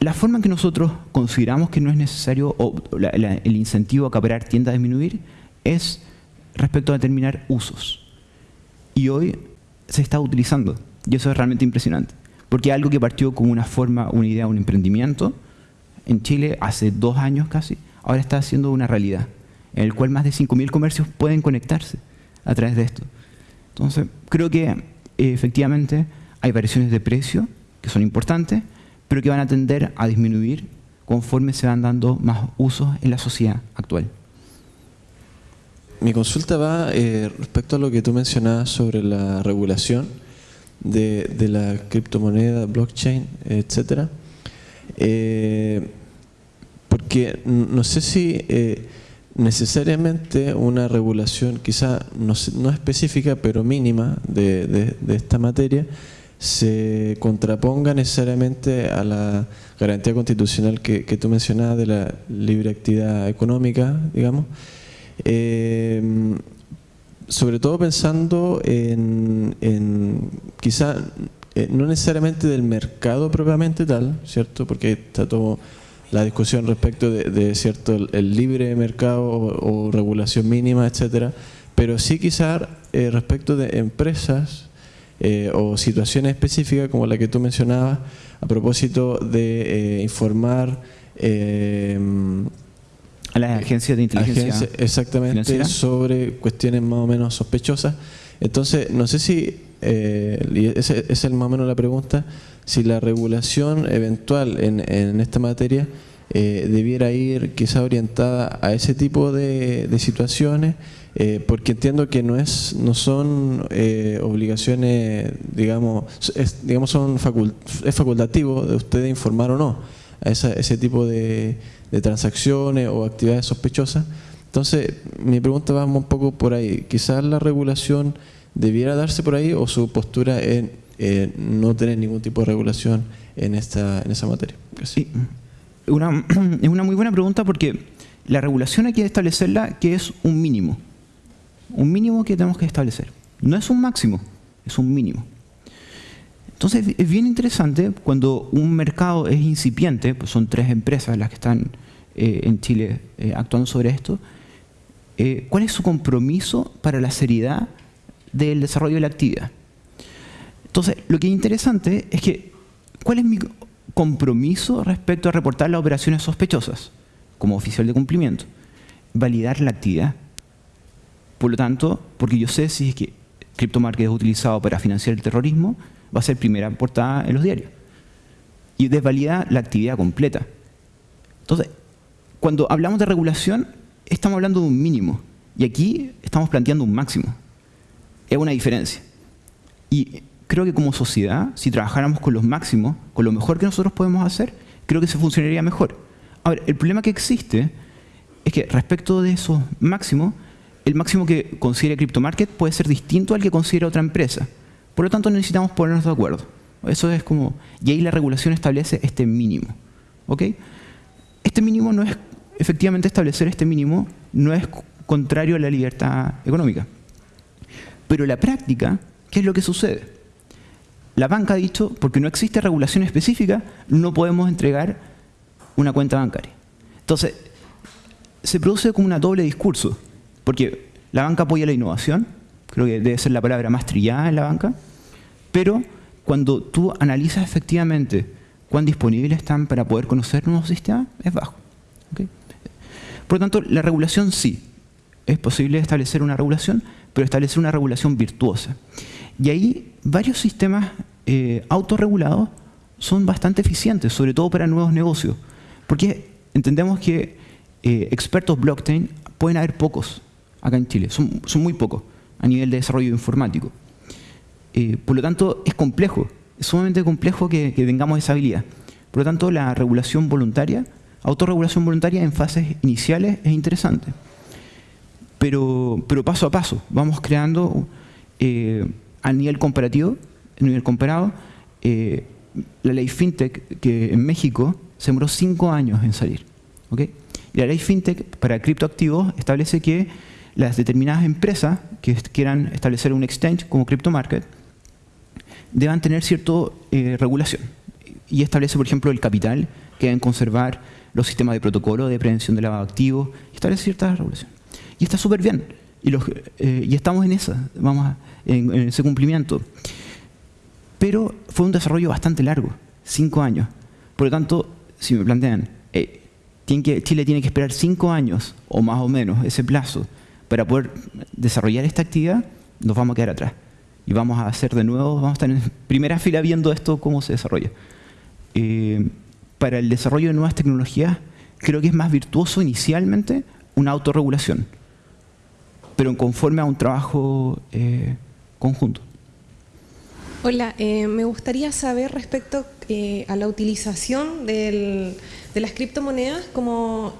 La forma en que nosotros consideramos que no es necesario, o el incentivo a acaparar tiende a disminuir, es respecto a determinar usos. Y hoy se está utilizando, y eso es realmente impresionante. Porque algo que partió como una forma, una idea, un emprendimiento, en Chile hace dos años casi, ahora está haciendo una realidad, en el cual más de 5.000 comercios pueden conectarse a través de esto. Entonces, creo que eh, efectivamente hay variaciones de precio que son importantes, pero que van a tender a disminuir conforme se van dando más usos en la sociedad actual. Mi consulta va eh, respecto a lo que tú mencionabas sobre la regulación de, de la criptomoneda, blockchain, etcétera. Eh, porque no sé si eh, necesariamente una regulación, quizá no, no, específica, pero mínima de, esta materia, se contraponga necesariamente a la garantía constitucional que, tú mencionabas de la libre actividad económica, digamos. Eh, sobre todo pensando en, en quizá eh, no necesariamente del mercado propiamente tal, ¿cierto? Porque está todo la discusión respecto de, cierto el, libre mercado o, regulación mínima, etcétera, pero sí quizás eh, respecto de empresas eh, o situaciones específicas como la que tú mencionabas a propósito de informar a las agencias de inteligencia exactamente sobre cuestiones más o menos sospechosas. Entonces, no sé si eh, esa es más o menos la pregunta, si la regulación eventual en, esta materia eh, debiera ir quizá orientada a ese tipo de, situaciones, eh, porque entiendo que no es no son obligaciones, digamos, digamos son es facultativo de ustedes informar o no a ese tipo de, de transacciones o actividades sospechosas. Entonces, mi pregunta va un poco por ahí. Quizás la regulación debiera darse por ahí o su postura en no tener ningún tipo de regulación en, esta, en esa materia. Sí. Una, [CLEARS THROAT] es una muy buena pregunta porque la regulación hay que establecerla que es un mínimo. Un mínimo que tenemos que establecer. No es un máximo, es un mínimo. Entonces es bien interesante cuando un mercado es incipiente, pues son tres empresas las que están eh, en Chile eh, actuando sobre esto, eh, ¿cuál es su compromiso para la seriedad del desarrollo de la actividad. Entonces, lo que es interesante es que, ¿cuál es mi compromiso respecto a reportar las operaciones sospechosas como oficial de cumplimiento? Validar la actividad. Por lo tanto, porque yo sé si es que CryptoMarket es utilizado para financiar el terrorismo, va a ser primera portada en los diarios. Y desvalida la actividad completa. Entonces, cuando hablamos de regulación, estamos hablando de un mínimo. Y aquí estamos planteando un máximo es una diferencia. Y creo que como sociedad, si trabajáramos con los máximos, con lo mejor que nosotros podemos hacer, creo que se funcionaría mejor. Ahora, el problema que existe es que respecto de esos máximos, el máximo que considere CryptoMarket puede ser distinto al que considera otra empresa. Por lo tanto, necesitamos ponernos de acuerdo. Eso es como... Y ahí la regulación establece este mínimo. ¿Ok? Este mínimo no es... Efectivamente, establecer este mínimo no es contrario a la libertad económica. Pero la práctica, ¿qué es lo que sucede? La banca ha dicho, porque no existe regulación específica, no podemos entregar una cuenta bancaria. Entonces, se produce como una doble discurso, porque la banca apoya la innovación, creo que debe ser la palabra más trillada en la banca, pero cuando tú analizas efectivamente cuán disponibles están para poder conocer nuevos sistemas, es bajo. Por lo tanto, la regulación sí, es posible establecer una regulación, pero establecer una regulación virtuosa. Y ahí varios sistemas eh, autorregulados son bastante eficientes, sobre todo para nuevos negocios, porque entendemos que eh, expertos blockchain pueden haber pocos acá en Chile, son, muy pocos a nivel de desarrollo informático. Eh, por lo tanto, es complejo, es sumamente complejo que, tengamos esa habilidad. Por lo tanto, la regulación voluntaria, autorregulación voluntaria en fases iniciales es interesante pero, pero paso a paso. Vamos creando eh, a nivel comparativo, a nivel comparado, eh, la ley FinTech que en México se demoró cinco años en salir. Y la ley FinTech para criptoactivos establece que las determinadas empresas que quieran establecer un exchange como CryptoMarket deban tener cierta eh, regulación. Y establece, por ejemplo, el capital, que deben conservar los sistemas de protocolo de prevención de lavado de activos, y establece cierta regulación. Y está súper bien. Y, eh, y, estamos en esa, vamos en, ese cumplimiento. Pero fue un desarrollo bastante largo, cinco años. Por lo tanto, si me plantean, eh, Chile tiene que esperar cinco años, o más o menos, ese plazo, para poder desarrollar esta actividad, nos vamos a quedar atrás. Y vamos a hacer de nuevo, vamos a estar en primera fila viendo esto, cómo se desarrolla. Eh, para el desarrollo de nuevas tecnologías, creo que es más virtuoso inicialmente una autorregulación pero conforme a un trabajo eh, conjunto. Hola, eh, me gustaría saber respecto a la utilización de las criptomonedas como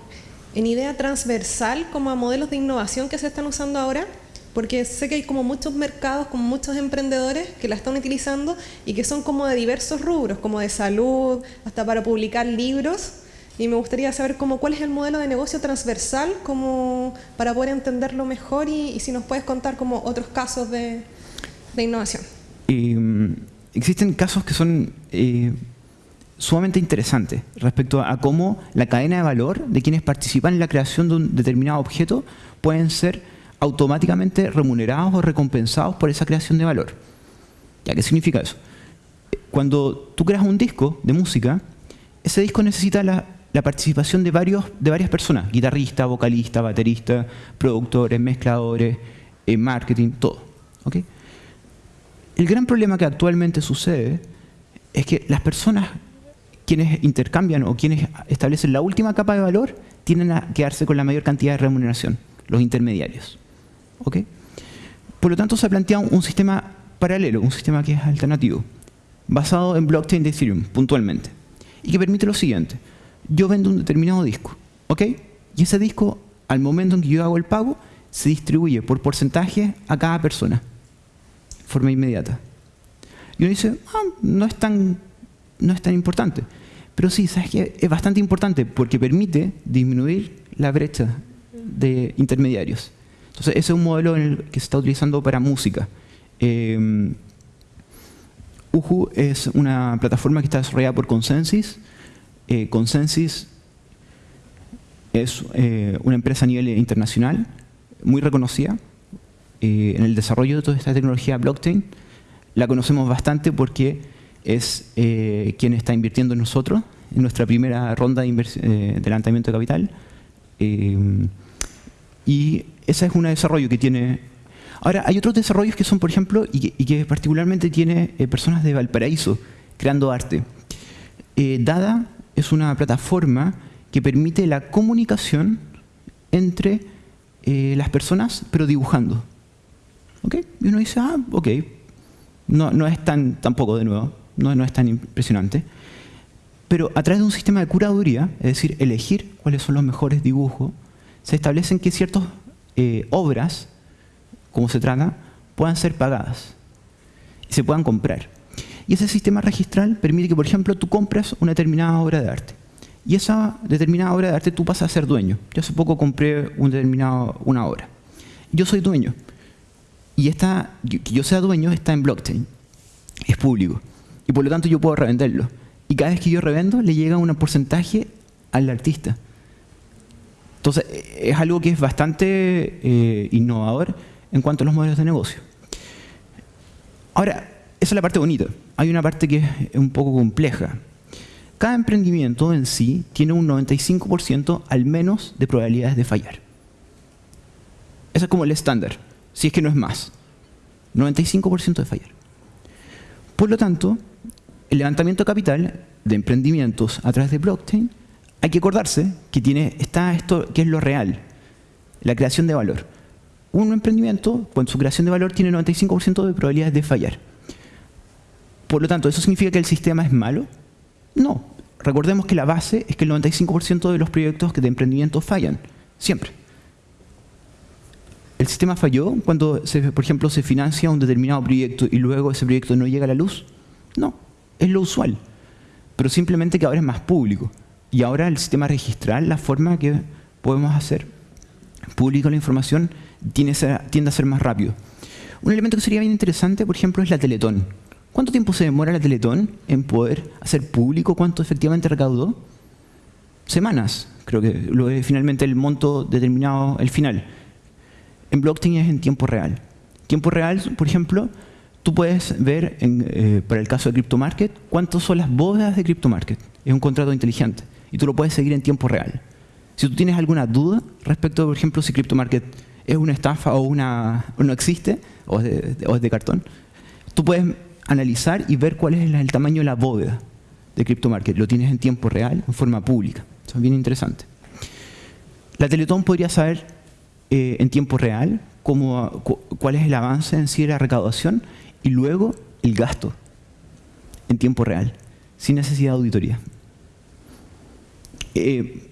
en idea transversal, como a modelos de innovación que se están usando ahora, porque sé que hay como muchos mercados, como muchos emprendedores que la están utilizando y que son como de diversos rubros, como de salud, hasta para publicar libros. Y me gustaría saber cómo, cuál es el modelo de negocio transversal como para poder entenderlo mejor y, si nos puedes contar como otros casos de, innovación. Mm, existen casos que son eh, sumamente interesantes respecto a cómo la cadena de valor de quienes participan en la creación de un determinado objeto pueden ser automáticamente remunerados o recompensados por esa creación de valor. ¿Ya qué significa eso? Cuando tú creas un disco de música, ese disco necesita la, participación de, varios, de varias personas, guitarrista, vocalista, baterista, productores, mezcladores, eh, marketing, todo. El gran problema que actualmente sucede es que las personas quienes intercambian o quienes establecen la última capa de valor tienen a quedarse con la mayor cantidad de remuneración, los intermediarios. Por lo tanto, se ha planteado un sistema paralelo, un sistema que es alternativo, basado en blockchain de Ethereum, puntualmente, y que permite lo siguiente. Yo vendo un determinado disco, ¿ok? Y ese disco, al momento en que yo hago el pago, se distribuye por porcentaje a cada persona, de forma inmediata. Y uno dice, ah, no, es tan, no es tan importante. Pero sí, ¿sabes qué? Es bastante importante porque permite disminuir la brecha de intermediarios. Entonces, ese es un modelo que se está utilizando para música. Eh, Uhu es una plataforma que está desarrollada por Consensus. Eh, Consensus es eh, una empresa a nivel internacional, muy reconocida eh, en el desarrollo de toda esta tecnología blockchain. La conocemos bastante porque es quien está invirtiendo en nosotros, en nuestra primera ronda de, de lanzamiento de capital. y ese es un desarrollo que tiene... Ahora, hay otros desarrollos que son, por ejemplo, y que, particularmente tiene eh, personas de Valparaíso creando arte. Eh, Dada es una plataforma que permite la comunicación entre eh, las personas, pero dibujando. ¿Ok? Y uno dice, ah, ok, no, no es tan, tampoco de nuevo, no, no es tan impresionante. Pero a través de un sistema de curaduría, es decir, elegir cuáles son los mejores dibujos, se establecen que ciertos eh, obras, como se trata, puedan ser pagadas y se puedan comprar. Y ese sistema registral permite que, por ejemplo, tú compras una determinada obra de arte. Y esa determinada obra de arte tú pasas a ser dueño. Yo hace poco compré un determinado, una obra. Yo soy dueño. Y esta, que yo sea dueño está en blockchain. Es público. Y por lo tanto yo puedo revenderlo. Y cada vez que yo revendo, le llega un porcentaje al artista. Entonces, es algo que es bastante eh, innovador en cuanto a los modelos de negocio. Ahora, esa es la parte bonita. Hay una parte que es un poco compleja. Cada emprendimiento en sí tiene un 95% al menos de probabilidades de fallar. Eso es como el estándar, si es que no es más. 95% de fallar. Por lo tanto, el levantamiento capital de emprendimientos a través de blockchain hay que acordarse que tiene, está esto que es lo real, la creación de valor. Un emprendimiento, con su creación de valor, tiene 95% de probabilidades de fallar. Por lo tanto, ¿eso significa que el sistema es malo? No. Recordemos que la base es que el 95% de los proyectos de emprendimiento fallan, siempre. ¿El sistema falló cuando, por ejemplo, se financia un determinado proyecto y luego ese proyecto no llega a la luz? No, es lo usual. Pero simplemente que ahora es más público. Y ahora el sistema registral, la forma que podemos hacer público la información, tiende a ser más rápido. Un elemento que sería bien interesante, por ejemplo, es la Teletón. ¿Cuánto tiempo se demora la Teletón en poder hacer público cuánto efectivamente recaudó? Semanas, creo que finalmente el monto determinado, el final. En blockchain es en tiempo real. Tiempo real, por ejemplo, tú puedes ver, eh, para el caso de CryptoMarket, cuántas son las bóvedas de CryptoMarket. Es un contrato inteligente y tú lo puedes seguir en tiempo real. Si tú tienes alguna duda respecto, por ejemplo, si CryptoMarket es una estafa o, una, no existe, o es, de, cartón, tú puedes analizar y ver cuál es el, tamaño de la bóveda de CryptoMarket. Lo tienes en tiempo real, en forma pública. Eso es bien interesante. La Teletón podría saber eh, en tiempo real cómo, cuál es el avance en sí de la recaudación y luego el gasto en tiempo real sin necesidad de auditoría. Eh,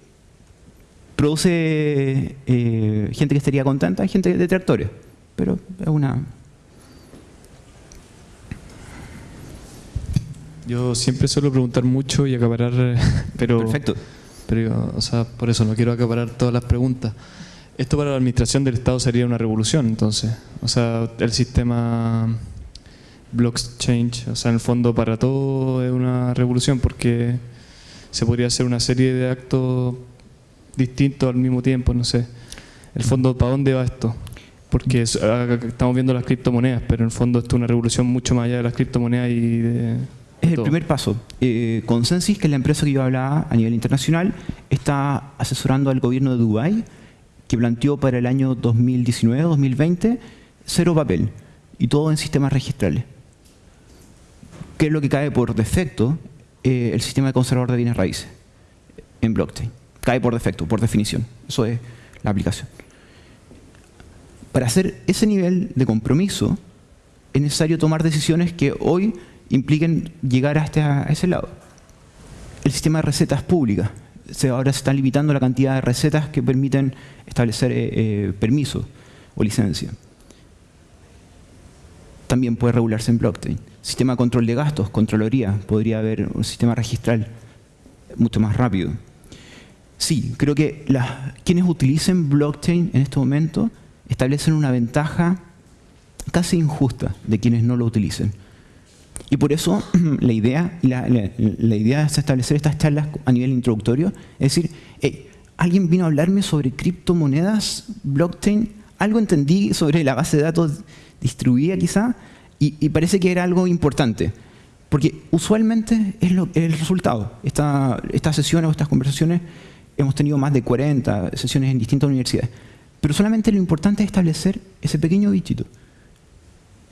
produce eh, gente que estaría contenta gente detractores, pero es una... Yo siempre suelo preguntar mucho y acaparar, [LAUGHS] pero... Perfecto. Pero, o sea, por eso no quiero acaparar todas las preguntas. Esto para la administración del Estado sería una revolución, entonces. O sea, el sistema blockchain, o sea, en el fondo para todo es una revolución porque se podría hacer una serie de actos distintos al mismo tiempo, no sé. El fondo, ¿para dónde va esto? Porque estamos viendo las criptomonedas, pero en el fondo esto es una revolución mucho más allá de las criptomonedas y de... Es el primer paso. Eh, Consensus, que es la empresa que yo hablaba a nivel internacional, está asesorando al gobierno de Dubái, que planteó para el año 2019-2020 cero papel y todo en sistemas registrales. ¿Qué es lo que cae por defecto? Eh, el sistema de conservador de bienes raíces en blockchain. Cae por defecto, por definición. Eso es la aplicación. Para hacer ese nivel de compromiso es necesario tomar decisiones que hoy impliquen llegar hasta ese lado. El sistema de recetas públicas. ahora se están limitando la cantidad de recetas que permiten establecer eh, eh, permiso o licencia. También puede regularse en blockchain. Sistema de control de gastos, controloría. Podría haber un sistema registral mucho más rápido. Sí, creo que quienes utilicen blockchain en este momento establecen una ventaja casi injusta de quienes no lo utilicen. Y por eso [CLEARS THROAT] la idea, la, idea es establecer estas charlas a nivel introductorio, es decir, alguien vino a hablarme sobre criptomonedas, blockchain, algo entendí sobre la base de datos distribuida quizá, y, parece que era algo importante. Porque usualmente es el resultado. estas sesiones o estas conversaciones hemos tenido más de 40 sesiones en distintas universidades. Pero solamente lo importante es establecer ese pequeño bichito,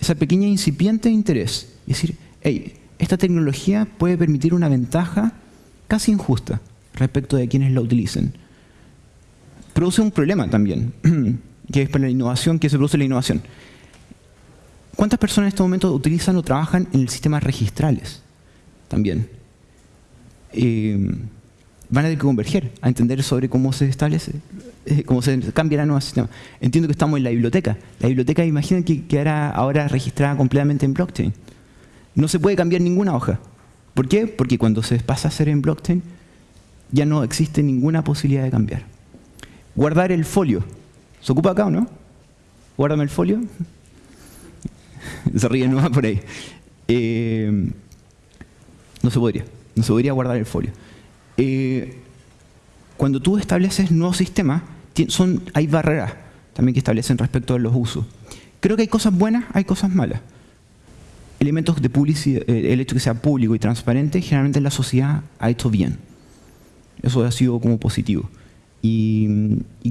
esa pequeña incipiente interés. Es decir, hey, esta tecnología puede permitir una ventaja casi injusta respecto de quienes la utilicen. Produce un problema también, [CLEARS THROAT] que es para la innovación, que se produce la innovación. ¿Cuántas personas en este momento utilizan o trabajan en el sistema registrales? También. Eh, van a tener que converger a entender sobre cómo se establece, eh, cómo se cambia la nueva sistema. Entiendo que estamos en la biblioteca. La biblioteca, imaginen que quedará ahora registrada completamente en blockchain. No se puede cambiar ninguna hoja. ¿Por qué? Porque cuando se pasa a hacer en blockchain, ya no existe ninguna posibilidad de cambiar. Guardar el folio. ¿Se ocupa acá o no? Guárdame el folio. [LAUGHS] se ríe nomás por ahí. Eh, no se podría. No se podría guardar el folio. Eh, cuando tú estableces nuevos sistemas, son, hay barreras también que establecen respecto a los usos. Creo que hay cosas buenas, hay cosas malas elementos de publicidad, el hecho de que sea público y transparente, generalmente la sociedad ha hecho bien. Eso ha sido como positivo. Y,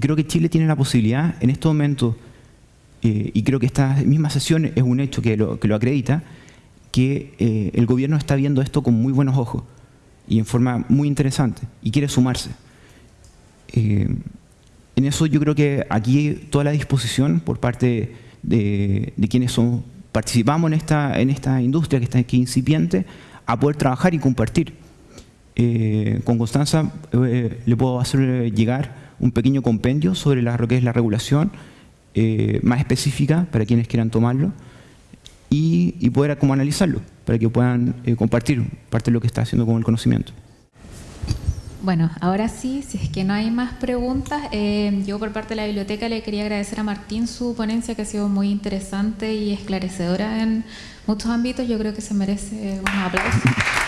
creo que Chile tiene la posibilidad, en este momento, eh, y creo que esta misma sesión es un hecho que lo, que lo acredita, que eh, el gobierno está viendo esto con muy buenos ojos y en forma muy interesante y quiere sumarse. en eso yo creo que aquí toda la disposición por parte de, de quienes son participamos en esta, en esta industria que está aquí incipiente a poder trabajar y compartir. Eh, con Constanza eh, le puedo hacer llegar un pequeño compendio sobre lo que es la regulación eh, más específica para quienes quieran tomarlo y, y poder como analizarlo para que puedan compartir parte de lo que está haciendo con el conocimiento. Bueno, ahora sí, si es que no hay más preguntas, eh, yo por parte de la biblioteca le quería agradecer a Martín su ponencia que ha sido muy interesante y esclarecedora en muchos ámbitos. Yo creo que se merece un aplauso. [LAUGHS]